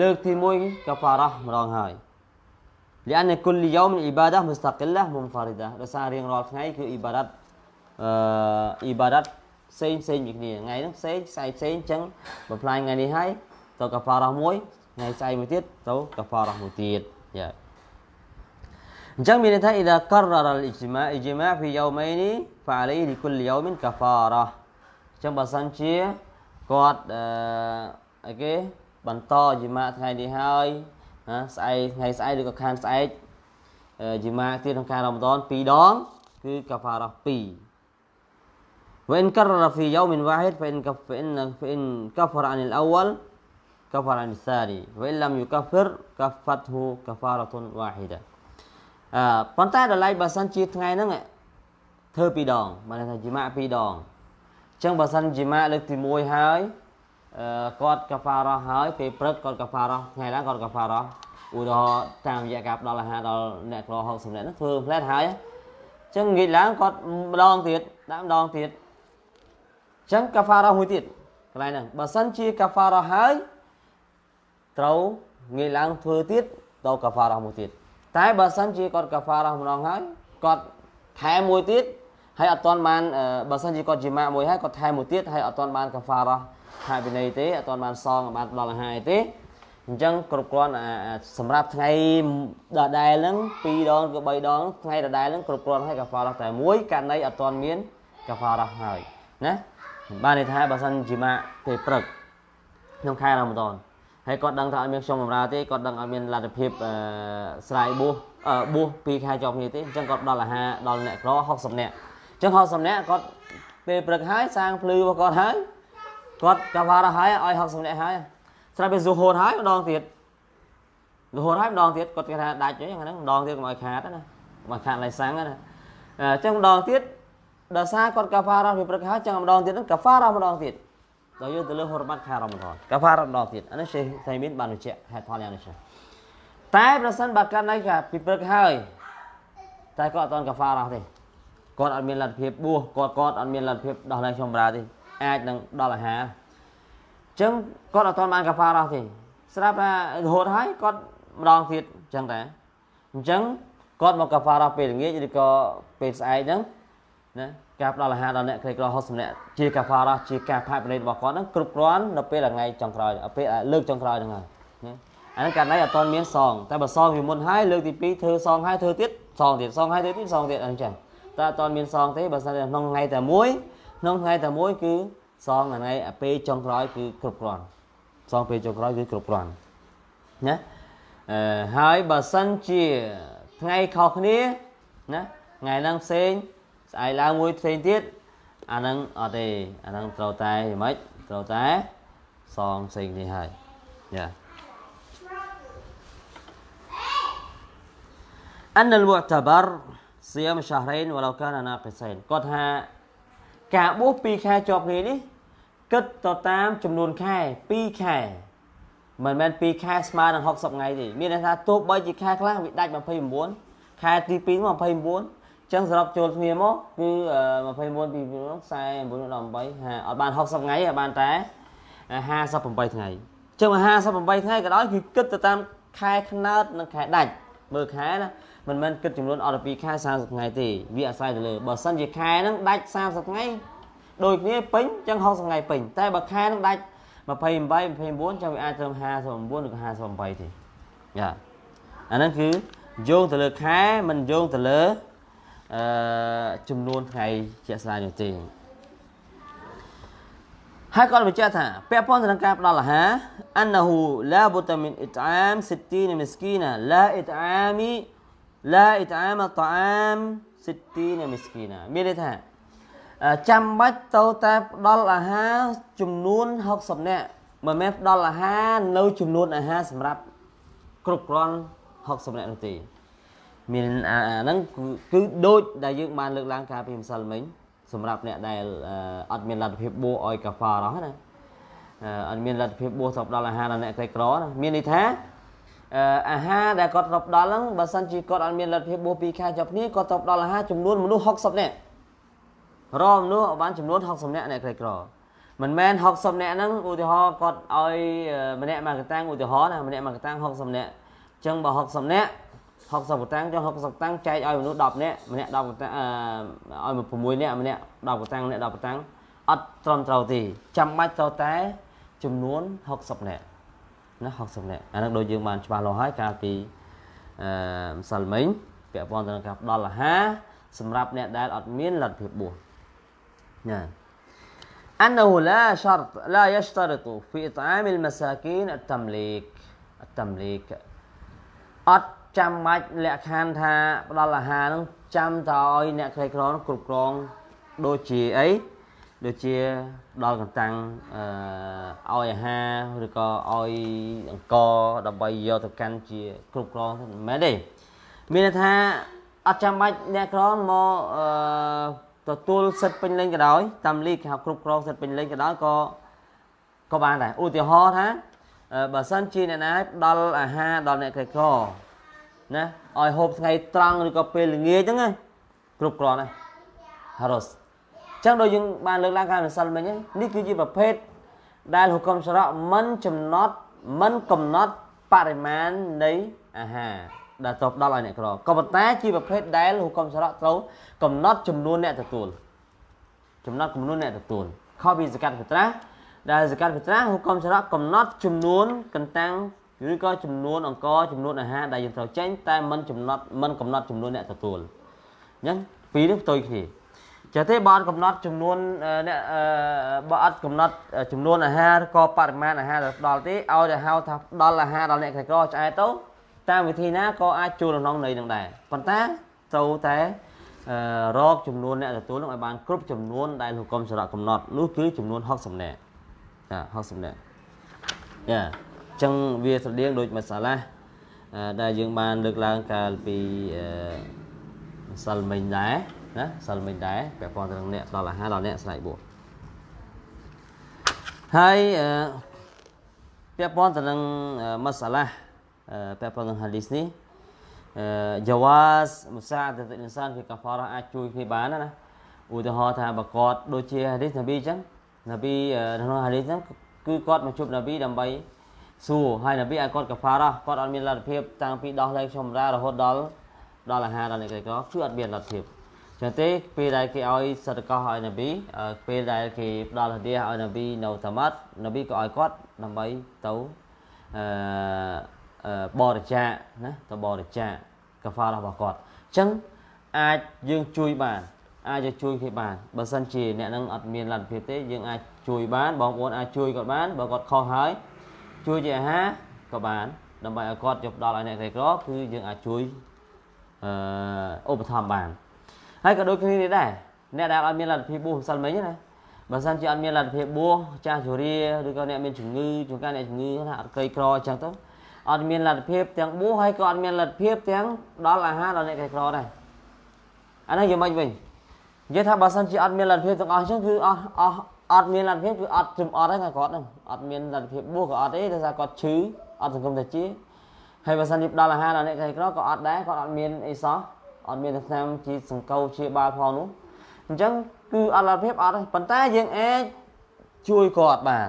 លើកទី1 كفارة ម្ដងហើយ لأن كل يوم عبادة مستقلة منفردة ដោយសាររៀងរាល់ថ្ងៃគឺអ៊ីបាដាតអឺអ៊ីបាដាត ផ្សេងផ្សេងពីគ្នាថ្ងៃហ្នឹងផ្សេងស្អែកផ្សេងអញ្ចឹងបំផ្លាញថ្ងៃនេះហើយទៅកាហ្វារ៉ាមួយថ្ងៃស្អែកមួយទៀតទៅកាហ្វារ៉ាមួយទៀតយ៉ាអញ្ចឹងមានន័យថា إذا قرر الإجماع إجماع في يومين فعليه لكل يوم كفارة ចឹងបើសិនជាគាត់អឺអីគេបន្តជីម៉ាថ្ងៃនេះហើយណាស្អែកថ្ងៃស្អែកឬក៏ខានស្អែកជីម៉ាទៀតក្នុងខែរ៉ាម៉ាដន2ដងគឺកាហ្វារ៉ា2 وإن كرر في يوم واحد فإن كف فإن فإن كفر عن الأول كفر عن الثاني وإن لم يكفر كفته كفارة واحدة អឺប៉ុន្តែដល់ឡែកបើសិនជាថ្ងៃហ្នឹងធ្វើពីរដងបានថាជីម៉ាពីរដងអញ្ចឹងបើសិនជីម៉ាលើកទី1ហើយអឺគាត់កាហ្វារ៉ាហើយពេលព្រឹកគាត់កាហ្វារ៉ាថ្ងៃឡើងគាត់កាហ្វារ៉ាឧទាហរណ៍តាមរយៈការផ្ដល់អាហារដល់អ្នកក្រ60នាក់ហ្នឹងធ្វើផ្លែតហើយអញ្ចឹងងាកឡើងគាត់ម្ដងទៀតដាក់ម្ដងទៀត អញ្ចឹងកាហ្វារ៉ាមួយទៀតកន្លែងហ្នឹងបើសិនជាកាហ្វារ៉ាហើយត្រូវងាកឡើងធ្វើទៀតទៅកាហ្វារ៉ាមួយទៀតតែបើសិនជាគាត់កាហ្វារ៉ាម្ដងហើយគាត់ថែមមួយទៀតហើយអត់ទាន់បានបើសិនជាគាត់ជាម៉ាក់មួយហើយគាត់ថែមមួយទៀតហើយអត់ទាន់បានកាហ្វារ៉ាហាវិន័យទេអត់ទាន់បានសងបានដល់អាហារទេអញ្ចឹងគ្រប់គ្រាន់សម្រាប់ថ្ងៃដដែលហ្នឹង2ដងឬ3ដងថ្ងៃដដែលហ្នឹងគ្រប់គ្រាន់ហើយកាហ្វារ៉ាតែមួយករណីអត់ទាន់មានកាហ្វារ៉ាហើយណា បានន័យថាបើសិនជាម៉ាក់ពេលព្រឹកក្នុងខែរ៉ាម៉ាដនហើយគាត់ដឹងថាអត់មានខ្ញុំបម្រើទេគាត់ដឹងអត់មានលទ្ធភាពស្រ័យបួសបួសពីខែជាប់គ្នាទេអញ្ចឹងគាត់ដល់អាហារដល់អ្នកក្រ60នាក់អញ្ចឹង60នាក់គាត់ពេលព្រឹកហើយសាងភ្លឺរបស់គាត់ហើយគាត់កាវ៉ារហើយឲ្យ60នាក់ហើយស្រាប់ពេលស៊ូហូតហើយម្ដងទៀតរហូតហើយម្ដងទៀតគាត់គេថាដាច់អញ្ចឹងហ្នឹងម្ដងទៀតកុំឲ្យខាតណាមកខាតឡៃសាំងណាអញ្ចឹងម្ដងទៀត ដល់សារគាត់កាហ្វារ៉ាពីព្រឹកហើយចឹងម្ដងទៀតហ្នឹងកាហ្វារ៉ាម្ដងទៀតដល់យកទៅលើហូរបាត់ខែរ៉ាម៉ាដនកាហ្វារ៉ាម្ដងទៀតអានេះសេះសៃមីនបានបញ្ជាក់ហេតុផលយ៉ាងនេះចឹងតែប្រសិនបើកាន់តែពីព្រឹកហើយតែគាត់អត់តកាហ្វារ៉ាទេគាត់អត់មានលទ្ធភាពបួសគាត់គាត់អត់មានលទ្ធភាពដោះលែងខ្ញុំប្រាទេអាចនឹងដល់អាហារអញ្ចឹងគាត់អត់តបានកាហ្វារ៉ាទេស្រាប់ថារហូតហើយគាត់ម្ដងទៀតអញ្ចឹងតែអញ្ចឹងគាត់មកកាហ្វារ៉ាពេលល្ងាចឬក៏ពេលស្អែកហ្នឹង ណាការផ្ដល់អាហារដល់អ្នកក្រីក្រ60នាក់ជាកាហ្វារ៉ាជាការផាកពិន័យរបស់គាត់ហ្នឹងគ្រប់គ្រាន់នៅពេលថ្ងៃចុងក្រោយពេលលើកចុងក្រោយហ្នឹងហើយណាអានេះករណីអត់ទាន់មានសងតែបើសងពីមុនហើយលើកទី2ធ្វើសងហើយធ្វើទៀតសងទៀតសងហើយធ្វើទៀតសងទៀតអញ្ចឹងតែអត់ទាន់មានសងទេបើសិនក្នុងថ្ងៃតែមួយក្នុងថ្ងៃតែមួយគឺសងថ្ងៃពេលចុងក្រោយគឺគ្រប់គ្រាន់សងពេលចុងក្រោយគឺគ្រប់គ្រាន់ណាអឺហើយបើសិនជាថ្ងៃខុសគ្នាណាថ្ងៃហ្នឹងផ្សេង ស្អែកឡើងមួយផ្សេងទៀតអាហ្នឹងអត់ទេអាហ្នឹងត្រូវតែយ៉ាងម៉េចត្រូវតែសងផ្សេងនេះហើយយ៉ាអានលមុតបរសៀមឆ្ហរេនវឡូកានណាកិសែនគាត់ថាការបួស2ខែជាប់គ្នានេះគិតទៅតាមចំនួនខែ2ខែមិនមែន2ខែស្មើនឹង60ថ្ងៃទេមានន័យថាទោះបីជាខែខ្លះវាដាច់29ខែទី2 29 ចឹងសរុបចូលគ្នាមកគឺ21ពី49 18 50អត់បាន60ថ្ងៃទេបានតែ58ថ្ងៃចឹង58ថ្ងៃក៏ដោយគឺគិតទៅតាមខែខ្នើតនិងខែដាច់មើលខែណាមិនមែនគិតចំនួនអត់ពីខែ30ថ្ងៃទេវាអាស្រ័យទៅលើបើសិនជាខែហ្នឹងដាច់30ថ្ងៃដូចគ្នាពេញចឹង60ថ្ងៃពេញតែបើខែហ្នឹងដាច់28 29ចឹងវាអាចត្រឹម59ឬក៏58ទេយ៉ាអាហ្នឹងគឺយោងទៅលើខែមិនយោងទៅលើ អឺចំនួនថ្ងៃជាក់ស្ដែងនោះទេហើយគាត់បញ្ជាក់ថាពាក់ព័ន្ធទៅនឹងការផ្ដល់អាហារអានហ៊ូឡាបុតាមីនអ៊ីតអាម60មីស្គីណាឡាអ៊ីតអាមីឡាអ៊ីតអាមតអាម60មីស្គីណាមានន័យថាចាំបាច់ទៅតែផ្ដល់អាហារចំនួន60នាក់មិនមែនផ្ដល់អាហារនៅចំនួនអាហារសម្រាប់គ្រប់គ្រាន់60នាក់នោះទេ មានអាហ្នឹងគឺដូចដែលយើងបានលើកឡើងកាលពីម្សិលមិញសម្រាប់អ្នកដែលអត់មានលទ្ធភាពបួសឲ្យកាហ្វារ៉ោះណាអត់មានលទ្ធភាពបួសទៅដល់អាហារដល់អ្នកក្រីក្រណាមានន័យថាអាហារដែលគាត់ទៅដល់ហ្នឹងបើសិនជាគាត់អត់មានលទ្ធភាពបួសពីខែជាប់គ្នាគាត់ទៅដល់អាហារចំនួនមនុស្ស60នាក់រមមនុស្សបានចំនួន60នាក់អ្នកក្រីក្រមិនមែន60នាក់ហ្នឹងឧទាហរណ៍គាត់ឲ្យម្នាក់មកកតាំងឧទាហរណ៍ណាម្នាក់មកកតាំង60នាក់អញ្ចឹងបើ60នាក់ 60កតាំងចុះ60កតាំងចែកឲ្យមនុស្ស10នាក់ម្នាក់10កតាំងអឺឲ្យ6នាក់ម្នាក់10កតាំងម្នាក់10កតាំងអត់ត្រឹមត្រូវទេចាំបាច់ត្រូវតែចំនួន60នាក់ណា60នាក់អានឹងដូចយើងបានច្បាស់លាស់ហើយកាលពីអឺម្សិលមិញពាក់ព័ន្ធទៅនឹងការផ្ដល់អាហារសម្រាប់អ្នកដែលអត់មានលទ្ធភាពបួសណា أنه لا شرط لا يشترط في إطعام المساكين التمليك التمليك អត់ ចាំបាច់លក្ខខណ្ឌថាផ្ដល់អាហារនឹងចាំតឲ្យអ្នកក្រីក្រនោះគ្រប់គ្រងដូចជាអីដូចជាដល់កន្តាំងអឺឲ្យអាហារឬក៏ឲ្យអង្គដើម្បីយកទៅកាន់ជាគ្រប់គ្រងមិនមែនទេមានន័យថាអត់ចាំបាច់អ្នកក្រមកអឺទទួលសិទ្ធិពេញលេញក៏ដោយតាមលីកគេហៅគ្រប់គ្រងសិទ្ធិពេញលេញក៏ដោយក៏ក៏បានដែរឧទាហរណ៍ថាបើសិនជាអ្នកណាដល់អាហារដល់អ្នកក្រីក្រ ណាឲ្យហូបថ្ងៃត្រង់ឬក៏ពេលល្ងាចហ្នឹងគ្រប់គ្រាន់ហើយ harus ចឹងដូចយើងបានលើកឡើងខាងម្សិលមិញនេះគឺជាប្រភេទដែលហុកមសារៈមិនចំណត់មិនកំណត់បរិមាណនៃអាហារដែលត្រូវដល់ឲ្យអ្នកក្រក៏ប៉ុន្តែជាប្រភេទដែលហុកមសារៈត្រូវកំណត់ចំនួនអ្នកទទួលចំណត់ចំនួនអ្នកទទួលខុសពីសកាត់ភិត្រាដែលសកាត់ភិត្រាហុកមសារៈកំណត់ចំនួនកន្តាំង ឬក៏ចំនួនអង្គចំនួនអាហារដែលយើងត្រូវចេញតែមិនកំណត់មិនកំណត់ចំនួនអ្នកទទួលអញ្ចឹងពីរនេះផ្ទុយគ្នាចាទេបើអត់កំណត់ចំនួនអ្នកបើអត់កំណត់ចំនួនអាហារក៏បរិមាណអាហារដែលដល់ទេឲ្យតែហៅថាដល់អាហារដល់អ្នកក្រីក្រឆ្អែតទៅតាមវិធីណាក៏អាចចូលក្នុងន័យនឹងដែរប៉ុន្តែត្រូវតែរកចំនួនអ្នកទទួលនឹងឲ្យបានគ្រប់ចំនួនដែលលោកកុំសារៈកំណត់នោះគឺចំនួន60នាក់ចា60នាក់ចាអញ្ចឹងវាស្រដៀងដូចមួយសាឡាដែលយើងបានលើកឡើងកាលពីម្សិលមិញដែរណាសិលមិញដែរពាក់ព័ន្ធទៅនឹងអ្នកដល់អាហារដល់អ្នកស្រែកបួសហើយពាក់ព័ន្ធទៅនឹងមសាឡាពាក់ព័ន្ធនឹងហាឌីសនេះយ៉ាវ៉ាសមុសាអតអ៊ីនសានគឺកាហ្វារ៉ាអាចជួយគ្នាបានណាឧទាហរណ៍ថាបើគាត់ដូចជាហាឌីសនប៊ីអញ្ចឹងនប៊ីក្នុងហាឌីសហ្នឹងគឺគាត់មកជួបនប៊ីដើម្បី សួរហើយនប៊ីឲ្យគាត់កាហ្វារ៉ាគាត់អត់មានលទ្ធភាពតាំងពីដោះលែងខ្ញុំរារហូតដល់ដល់អាហារដល់អ្នកក្រីក្រគឺអត់មានលទ្ធភាពចឹងទេពេលដែលគេឲ្យសតកោឲ្យនប៊ីពេលដែលគេផ្ដល់ហឌីឲ្យនប៊ីនៅតាម៉ាត់នប៊ីក៏ឲ្យគាត់ដើម្បីទៅអឺបរិច្ចាគណាទៅបរិច្ចាគកាហ្វារបស់គាត់អញ្ចឹងអាចយើងជួយបានអាចជួយគេបានបើសិនជាអ្នកនឹងអត់មានលទ្ធភាពទេយើងអាចជួយបានបងប្អូនអាចជួយគាត់បានបើគាត់ខុសហើយ ជួយជាអាហារក៏បានដើម្បីឲ្យគាត់យកដល់ឲ្យអ្នកក្រីក្រគឺយើងអាចជួយអឺឧបត្ថម្ភបានហើយក៏ដូចគ្នានេះដែរអ្នកដែលអត់មានលទ្ធភាពបួសម្សិលមិញណាបើសិនជាអត់មានលទ្ធភាពបួសចាស់ជរាឬក៏អ្នកមានជំងឺជួនកាលអ្នកជំងឺថាអត់ក្រីក្រអញ្ចឹងទៅអត់មានលទ្ធភាពទាំងបួសហើយក៏អត់មានលទ្ធភាពទាំងដល់អាហារដល់អ្នកក្រីក្រដែរអានេះយ៉ាងម៉េចវិញនិយាយថាបើសិនជាអត់មានលទ្ធភាពទាំងអស់អញ្ចឹងគឺអស់អស់ អត់មានលទ្ធភាពគឺអត់ជំអត់ហ្នឹងគាត់ហ្នឹងអត់មានលទ្ធភាពបួសក៏អត់ទេដោយសារគាត់ឈឺអត់សង្គមតែជាហើយបើសិនជាដល់អាហារដល់អ្នកក្រីក្រក៏អត់ដែរគាត់អត់មានអីសោះអត់មានឆ្នាំជាសង្កោជាបាលផងនោះអញ្ចឹងគឺអត់លទ្ធភាពអត់ទេប៉ុន្តែយើងអាចជួយគាត់បាន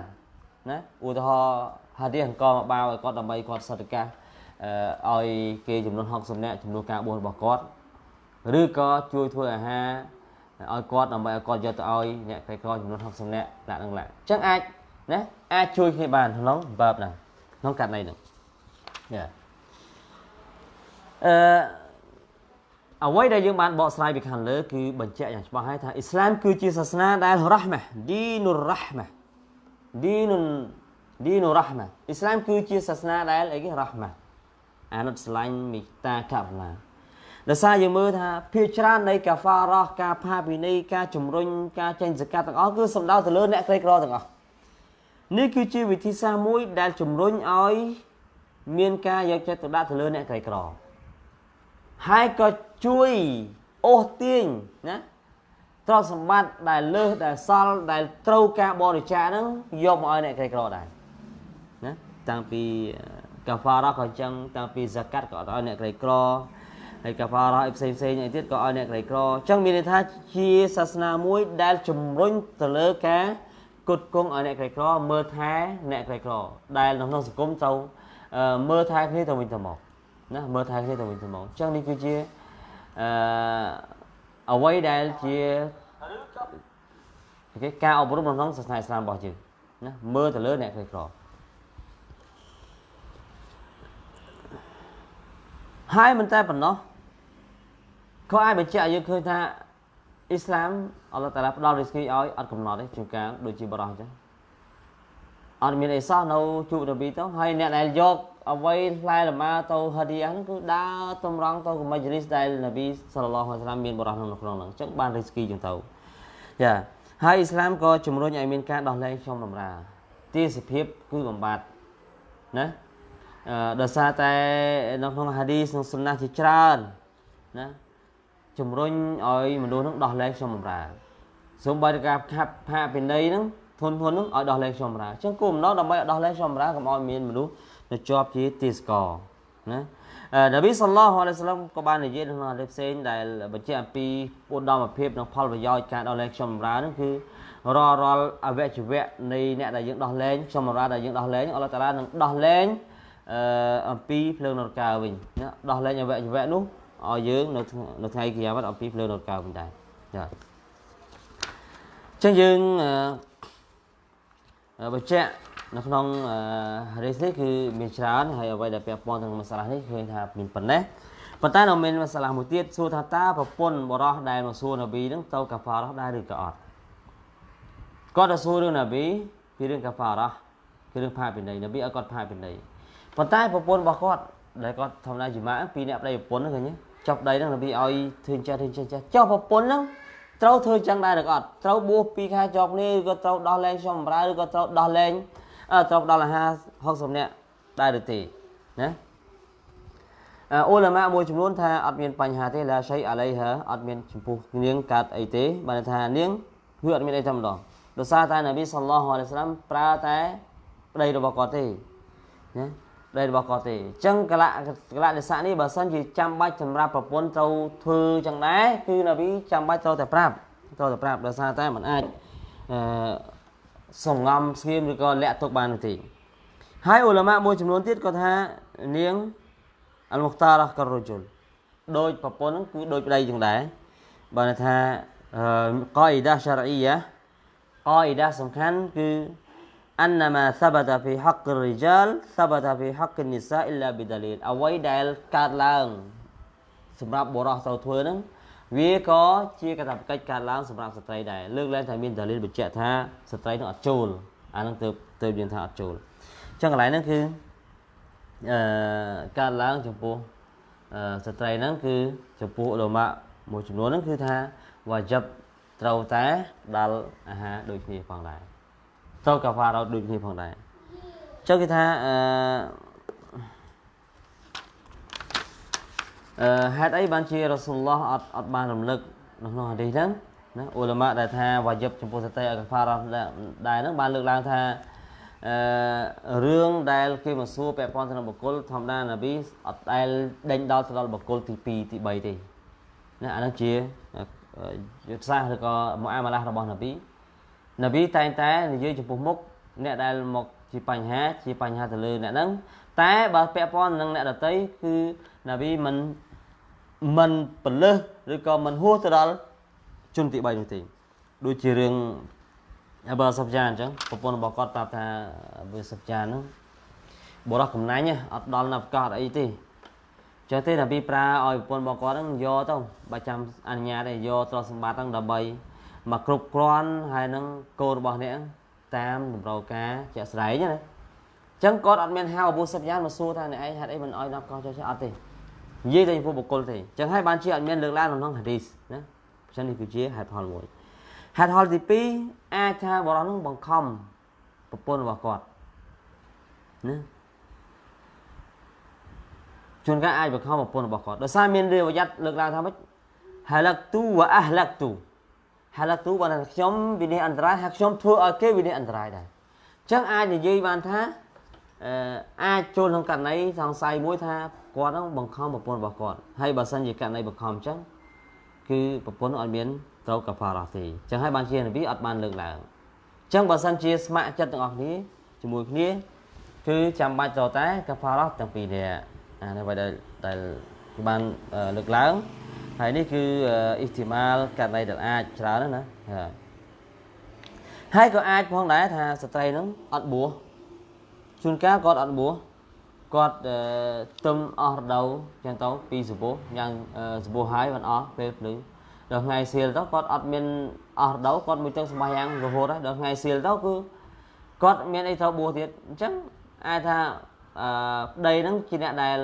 ណាឧទាហរណ៍ហាឌីអង្គមកបាវឲ្យគាត់ដើម្បីគាត់សតកាឲ្យគេចំនួន60នាក់ចំនួនការបួសរបស់គាត់ឬក៏ជួយធ្វើអាហារ ឲ្យគាត់ដើម្បីឲ្យគាត់យកទៅឲ្យអ្នកក្រីក្រចំនួន60នាក់ដាក់នឹងឡាអញ្ចឹងអាចណាអាចជួយគ្នាបានក្នុងបើបហ្នឹងក្នុងករណីហ្នឹងយ៉ាអឺអ្វីដែលយើងបានបកស្រាយពីខាងលើគឺបញ្ជាក់យ៉ាងច្បាស់ហើយថាអ៊ីស្លាមគឺជាសាសនាដែលរ៉ាហ្មាឌីនុរ៉ាហ្មាឌីនុឌីនុរ៉ាហ្មាអ៊ីស្លាមគឺជាសាសនាដែលអីគេរ៉ាហ្មាអានុតស្រឡាញ់មេត្តាករុណា ដោយសារយើងមើលថាភាគច្រើននៃកាហ្វារ៉ះការផាវិន័យការជំរុញការចេញសកាត់ទាំងអស់គឺសំដៅទៅលើអ្នកក្រីក្រទាំងអស់នេះគឺជាវិធីសាស្ត្រមួយដែលជំរុញឲ្យមានការយកចិត្តទុកដាក់ទៅលើអ្នកក្រីក្រហើយក៏ជួយអូសទាញណាទ្រព្យសម្បត្តិដែលលើសដែលសល់ដែលត្រូវការបរិច្ចាគហ្នឹងយកមកឲ្យអ្នកក្រីក្រដែរណាតាំងពីកាហ្វារ៉ាក៏អញ្ចឹងតាំងពីហ្សាកាត់ក៏ឲ្យអ្នកក្រីក្រ ហើយកាហ្វារ៉ាអីផ្សេងផ្សេងអីទៀតក៏ឲ្យអ្នកក្រីក្រអញ្ចឹងមានន័យថាជាសាសនាមួយដែលជំរុញទៅលើការគុតគង់ឲ្យអ្នកក្រីក្រមើលថែអ្នកក្រីក្រដែលក្នុងសង្គមត្រូវមើលថែគ្នាទៅវិញទៅមកណាមើលថែគ្នាទៅវិញទៅមកអញ្ចឹងនេះគឺជាអឺអ្វីដែលជាគេការអប់រំក្នុងសាសនាអ៊ីស្លាមរបស់យើងណាមើលទៅលើអ្នកក្រីក្រហើយមិនតែប៉ុណ្ណោះ ក៏អាចបញ្ជាក់យើងឃើញថាអ៊ីស្លាមអល់ឡោះតាឡាផ្ដល់រីស្គីឲ្យអត់កំណត់ទេជួនកាលដូចជាបរោះអញ្ចឹងអត់មានអីសោះនៅជួបនប៊ីទៅហើយអ្នកដែលយកអ្វីផ្លែលម៉ាទៅហាឌីយ៉ាហ្នឹងគឺដើរតម្រង់ទៅកមជ្ឈលិសដែលនប៊ីសល្លឡោះអាឡៃសាឡាមមានបរោះក្នុងក្នុងហ្នឹងអញ្ចឹងបានរីស្គីចឹងទៅចាហើយអ៊ីស្លាមក៏ជំរុញឲ្យមានការដោះលែងខ្ញុំតម្រាទាសភាពគឺបំបត្តិណាអឺដោយសារតែនៅក្នុងហាឌីសនិងសុណាជាច្រើនណា ជំរុញឲ្យមនុស្សនឹងដោះលែងខ្ញុំបំរើសូម្បីតែការខាត់ផាពិន័យហ្នឹងធនធនហ្នឹងឲ្យដោះលែងខ្ញុំបំរើអញ្ចឹងគោលបំណងដើម្បីឲ្យដោះលែងខ្ញុំបំរើកុំឲ្យមានមនុស្សនៅជាប់ជាទាសករណានប៊ីសល្លោះអាឡៃសាឡាមក៏បាននិយាយក្នុងអរិផ្សេងដែលបញ្ជាក់អំពីឧត្តមភាពនិងផលប្រយោជន៍ការដោះលែងខ្ញុំបំរើហ្នឹងគឺរាល់រាល់អវយវៈនៃអ្នកដែលយើងដោះលែងខ្ញុំបំរើដែលយើងដោះលែងអល់ឡោះតាឡានឹងដោះលែងអឺអំពីភ្លើងនរកាវិញណាដោះលែងអវយវៈនោះ ឲ្យយើងនៅនៅថ្ងៃគីយ៉ាម៉ាត់អំពីភ្លើងនរកាវិញដែរចាអញ្ចឹងយើងបញ្ជាក់នៅក្នុងរេសនេះគឺមានច្រើនហើយអ្វីដែលពាក់ព័ន្ធនឹងមសាឡានេះឃើញថាមានប៉ុណ្ណេះប៉ុន្តែនៅមានមសាឡាមួយទៀតសួរថាតើប្រពន្ធបរោះដែលមកសួរនប៊ីនឹងទៅកាហ្វារ៉ះដែរឬក៏អត់គាត់ទៅសួររឿងនប៊ីពីរឿងកាហ្វារ៉ះគឺរឿងផាពិន័យនប៊ីឲ្យគាត់ផាពិន័យប៉ុន្តែប្រពន្ធរបស់គាត់ដែលគាត់ធម្មតាជាម៉ាពីរអ្នកប្តីប្រពន្ធហ្នឹងឃើញ ចុះប្តីហ្នឹងនប៊ីឲ្យធ្វើចេះធ្វើចេះចេះចុះប្រពន្ធហ្នឹងត្រូវធ្វើចឹងដែរឬក៏អត់ត្រូវបួស2ខែជាប់នេះឬក៏ត្រូវដោះលែងខ្ញុំបម្រើឬក៏ត្រូវដោះលែងត្រូវដល់អាហារ60នាក់ដែរឬទេណាអ៊ូឡាម៉ាមួយចំនួនថាអត់មានបញ្ហាទេឡាឆៃអាឡៃហាអត់មានចំពោះនាងកាត់អីទេបានថានាងគឺអត់មានអីតែម្ដងដោយសារតែនប៊ីសល្លោះអាឡៃសាឡាមប្រើតែប្តីរបស់គាត់ទេណា ប្តីរបស់គាត់ទេអញ្ចឹងកលៈកលៈនិស័កនេះបើសិនជាចាំបាច់សម្រាប់ប្រពន្ធត្រូវធ្វើចឹងដែរគឺនប៊ីចាំបាច់ត្រូវតែប្រាប់ត្រូវតែប្រាប់ដោយសារតែมันអាចអឺសំងំស្ងៀមឬក៏លាក់ទុកបាននោះទេហើយអ៊ុលម៉ាមួយចំនួនទៀតគាត់ថានាងអលមុខតារ៉ះក៏រជុលដោយប្រពន្ធហ្នឹងគឺដោយប្តីចឹងដែរបើថាកអ៊ីដាសារអ៊ីយ៉ាកអ៊ីដាសំខាន់គឺ annama sabata fi haqqir rijal sabata fi haqqin nisa illa bidalil អ្វីដែលកើតឡើងសម្រាប់បុរសត្រូវធ្វើហ្នឹងវាក៏ជាកាតព្វកិច្ចកើតឡើងសម្រាប់ស្ត្រីដែរលើកឡើងថាមានដាលីលបញ្ជាក់ថាស្ត្រីនឹងអត់ចូលអាហ្នឹងទៅទៅយើងថាអត់ចូលអញ្ចឹងកន្លែងហ្នឹងគឺអឺកើតឡើងចំពោះអឺស្ត្រីហ្នឹងគឺចំពោះឧលមាមួយចំនួនហ្នឹងគឺថាវ៉ាជីបត្រូវតែដល់អាហារដូចគ្នាផងដែរ ត្រូវកាហ្វារ៉ោដូចគ្នាផងដែរអញ្ចឹងគេថាអឺអឺហេតុអីបានជារ៉ាស៊ូលឡោះអត់អត់បានរំលឹកនៅក្នុងហាឌីសហ្នឹងណាអ៊ូឡាម៉ាដែលថាវ៉ាជីបចំពោះសតិអកាហ្វារ៉ាដែរហ្នឹងបានលើកឡើងថាអឺរឿងដែលគេមកសួរពាក់ព័ន្ធទៅនឹងបុគ្គលធម្មតាណាប៊ីអត់ដែលដេញដល់ទៅដល់បុគ្គលទី2ទី3ទេណាអានោះជាយុទ្ធសាស្ត្រឬក៏មុអាម៉ាឡារបស់ណាប៊ី ណាប៊ីតែងតែនិយាយចំពោះមុខអ្នកដែលមកជាបញ្ហាជាបញ្ហាទៅលើអ្នកហ្នឹងតែបើពាក់ព័ន្ធនឹងអ្នកដតីគឺណាប៊ីមិនមិនពលឹះឬក៏មិនហួសទៅដល់ជនទី3នោះទេដូចជារឿងអបអសុបចាអញ្ចឹងប្រពន្ធរបស់គាត់ប្រាប់ថាវាសុបចាហ្នឹងបរោះកំណាញ់អត់ដល់នៅប្រកាសអីទេចឹងទេតែពីប្រើឲ្យប្រពន្ធរបស់គាត់ហ្នឹងយកទៅបើចាំអនុញ្ញាតឲ្យយកទ្រព្យសម្បត្តិហ្នឹងដើម្បី មកគ្រប់គ្រាន់ហើយនឹងកូនរបស់អ្នកតាមតម្រូវការជាក់ស្ដែងណាអញ្ចឹងគាត់អត់មានហៅអប៊ូសុបយ៉ានមកសួរថាអ្នកឯងហេតុអីមិនអោយដល់កោះចុះអត់ទេនិយាយតែចំពោះបុគ្គលទេអញ្ចឹងហើយបានជាអត់មានលើកឡើងក្នុងហាឌីសណាអញ្ចឹងនេះគឺជាហេតុផលមួយហេតុផលទី2អាចថាបរិសុទ្ធនឹងបង្ខំប្រពន្ធរបស់គាត់ណាជួនកាលអាចបង្ខំប្រពន្ធរបស់គាត់ដោយសារមានរាវយ័តលើកឡើងថាម៉េចហាឡាក់ទូវ៉ាអះឡាក់ទូ ហាឡាក់ទូបានថាខ្ញុំវិនិច្ឆ័យអន្តរាយហើយខ្ញុំធ្វើឲ្យគេវិនិច្ឆ័យអន្តរាយដែរអញ្ចឹងអាចនិយាយបានថាអឺអាចចូលក្នុងករណីសង្ស័យមួយថាគាត់នឹងបង្ខំប្រពន្ធរបស់គាត់ហើយបើសិនជាករណីបង្ខំអញ្ចឹងគឺប្រពន្ធអត់មានត្រូវកាហ្វារ៉ាទេអញ្ចឹងហើយបានជានប៊ីអត់បានលើកឡើងអញ្ចឹងបើសិនជាស្ម័គ្រចិត្តទាំងអស់គ្នាជាមួយគ្នាគឺចាំបាច់ត្រូវតែកាហ្វារ៉ាទាំងពីរនេះអានេះបើដែលបានលើកឡើង ហើយនេះគឺអ៊ីស្ទីម៉ាលករណីដែលអាចច្រើនណាហើយក៏អាចផងដែរថាស្ត្រីនឹងអត់បួសជួនកាលគាត់អត់បួសគាត់ទឹមអស់រដូវចឹងទៅពីសពោះយ៉ាងសពោះហើយមិនអស់ពេលភ្លឺដដល់ថ្ងៃសៀលទៅគាត់អត់មានអស់រដូវគាត់មួយទឹកសម្បាយ៉ាងរហូតដល់ថ្ងៃសៀលទៅគឺគាត់មានអីត្រូវបួសទៀតអញ្ចឹងអាចថាអឺប្តីហ្នឹងជាអ្នកដែល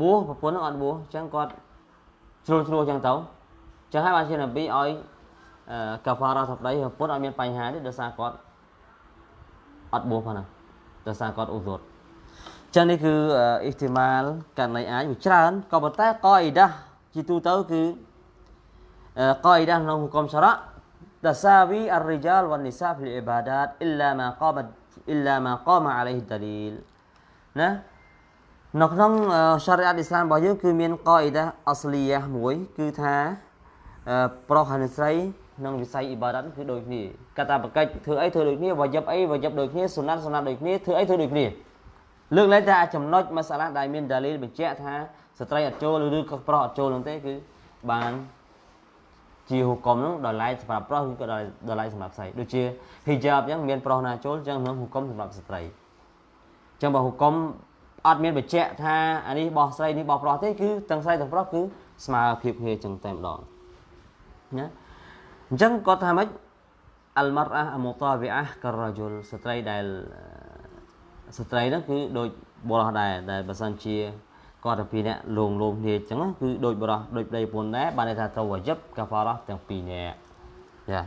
បួសប្រពន្ធហ្នឹងអត់បួសអញ្ចឹងគាត់ ជ្រុលជ្រួអញ្ចឹងទៅអញ្ចឹងហើយបានជានប៊ីឲ្យកាហ្វារ៉ាថាប្តីប្រពន្ធអត់មានបញ្ហាទេដោយសារគាត់អត់បួសផងណាដោយសារគាត់ឧទរចឹងនេះគឺអ៊ីស្ទីម៉ាលករណីអាចវាច្រើនក៏ប៉ុន្តែកអ៊ីដាជាទូទៅគឺកអ៊ីដាក្នុងហុគមសារ៉ា تساوي الرجال والنساء في العبادات إلا ما قام إلا ما قام عليه الدليل ណា នៅក្នុងសារីអាត់អ៊ីស្លាមរបស់យើងគឺមានកអ៊ីដាអស្លីយ៉ាមួយ គឺថាប្រុសហើយស្រីក្នុងវិស័យអ៊ីបាដាតគឺដូចគ្នាកតាបកិច្ចធ្វើអីធ្វើដូចគ្នាវ៉ាយិបអីវ៉ាយិបដូចគ្នាសុណាត់សុណាត់ដូចគ្នាធ្វើអីធ្វើដូចគ្នាលើកលែងថាចំណុចមសាឡាដែលមានដាលីលបញ្ជាក់ថាស្ត្រីអត់ចូលឬក៏ប្រុសអត់ចូលនោះទេគឺបានជាហុកុំនោះដល់ឡែកសម្រាប់ប្រុសឬក៏ដល់ឡែកសម្រាប់ស្រីដូចជា hijab អញ្ចឹងមានប្រុសណាចូលអញ្ចឹងក្នុងហុកុំសម្រាប់ស្ត្រីអញ្ចឹងបើហុកុំ អត់មានបញ្ជាក់ថាអានេះបោះស្រីនេះបោះប្រុសទេគឺទាំងស្រីទាំងប្រុសគឺស្មើភាពគ្នាអញ្ចឹងតែម្ដងណាអញ្ចឹងគាត់ថាម៉េចអលម៉ារអះអមតាវីអះការ៉ាជុលស្ត្រីដែលស្ត្រីហ្នឹងគឺដូចបុរសដែរដែលបើសិនជាគាត់ទៅពីរនាក់លងលោមគ្នាអញ្ចឹងគឺដូចបុរសដូចប្តីប្រពន្ធដែរបានន័យថាត្រូវវ៉ាជីបកាហ្វារ៉ាទាំងពីរនាក់ចា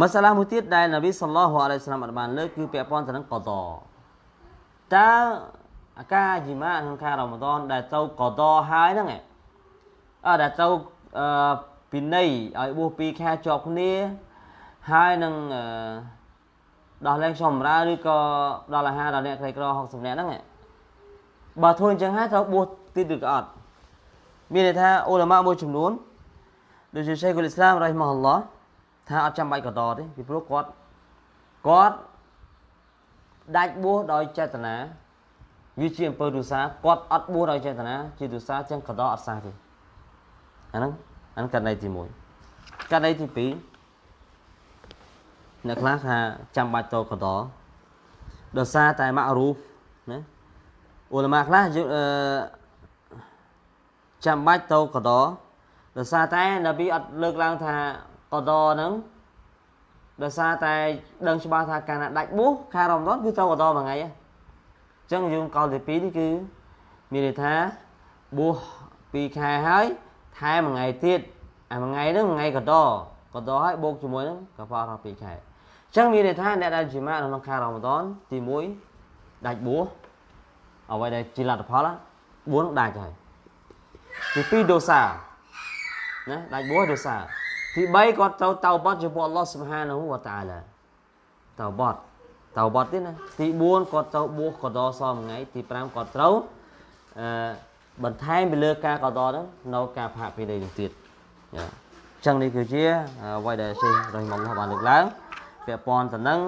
មសាឡាមួយទៀតដែលនប៊ីសល្លោះអាឡៃសាឡាមបានលើកគឺពាក់ព័ន្ធទៅនឹងកតតើ អាការជីម៉ាក្នុងខែរ៉ាម៉ាដនដែលត្រូវកតហើយហ្នឹងអឺដែលត្រូវអឺពីនៃឲ្យបួស2ខែជាប់គ្នាហើយនឹងអឺដោះលែងខ្ញុំបម្រើឬក៏ដល់អាហារដល់អ្នកក្រីក្រ60នាក់ហ្នឹងបើធ្វើអញ្ចឹងហើយត្រូវបួសទៀតឬក៏អត់មានន័យថាអ៊ូឡាម៉ាមួយចំនួនដូចជាឆេខុលអ៊ីស្លាមរ៉ៃម៉ាអល់ឡោះថាអត់ចាំបាច់កតទេពីព្រោះគាត់គាត់ដាច់បួសដោយចេតនា វាជាអំពើទុសាគាត់អត់បួសដោយចេតនាជាទុសាចឹងកតអត់សះទេអាហ្នឹងអាហ្នឹងករណីទី1ករណីទី2អ្នកខ្លះថាចាំបាច់តកតដោយសារតែម៉ាក់រូបណាអ៊ូឡាម៉ាខ្លះអឺចាំបាច់តកតដោយសារតែនប៊ីអត់លើកឡើងថាកតហ្នឹងដោយសារតែដឹងច្បាស់ថាកាលណាដាច់បួសខែរ៉មដនគឺត្រូវកតមួយថ្ងៃអញ្ចឹងយើងកលទី2នេះគឺមានន័យថាបួស2ខែហើយថែមមួយថ្ងៃទៀតអាមួយថ្ងៃហ្នឹងមួយថ្ងៃកតកតហើយបូកជាមួយនឹងកប៉ាល់2ខែចឹងមានន័យថាអ្នកដែលជាម៉ាក្នុងខែរ៉ាម៉ាដនទី1ដាច់បួសអ្វីដែលជាលទ្ធផល4ដាច់ហើយទី2ដូសាណាដាច់បួសដូសាទី3គាត់ត្រូវតៅបត់ចំពោះអល់ឡោះស៊ុបហានហូវតាឡាតៅបត់ តៅបត់ទៀតណាទី4គាត់ត្រូវបួសកដសមួយថ្ងៃទី5គាត់ត្រូវអឺបន្ថែមពីលើការកដហ្នឹងនៅការផាកពីនេះទៀតចាអញ្ចឹងនេះគឺជាអ្វីដែលសេះរ៉ហ៊ីម៉ាឡោះបានលើកឡើងពាក់ព័ន្ធទៅនឹង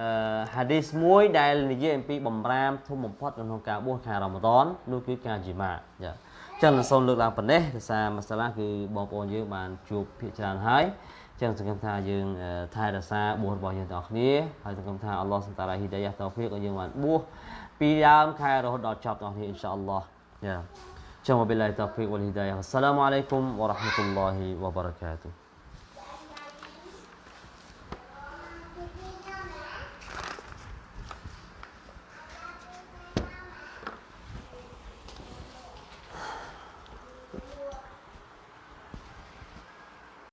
អឺហាឌីសមួយដែលនិយាយអំពីបំរាមធំបំផុតក្នុងការបួសខែរ៉ាម៉ាដននោះគឺការជីម៉ាចាចឹងសូមលើកឡើងប៉ុណ្ណេះដោយសារមសាឡាគឺបងប្អូនយើងបានជួបភាគច្រើនហើយ ចឹងសង្ឃឹមថាយើងថែរក្សាបួសរបស់យើងទាំងអស់គ្នាហើយសង្ឃឹមថាអល់ឡោះសុតាឡាហ៊ីដាយ៉ាតោហ្វីកឲ្យយើងបានបួសពីដើមខែរហូតដល់ចប់ទាំងអស់គ្នាអ៊ីនសាអល់ឡោះចាចឹងវបិលឡាហ៊ីតោហ្វីកវលហ៊ីដាយ៉ាអស្សឡាមអាឡៃគុំវរ៉ាហ្មាតុលឡោះវបរកាតុ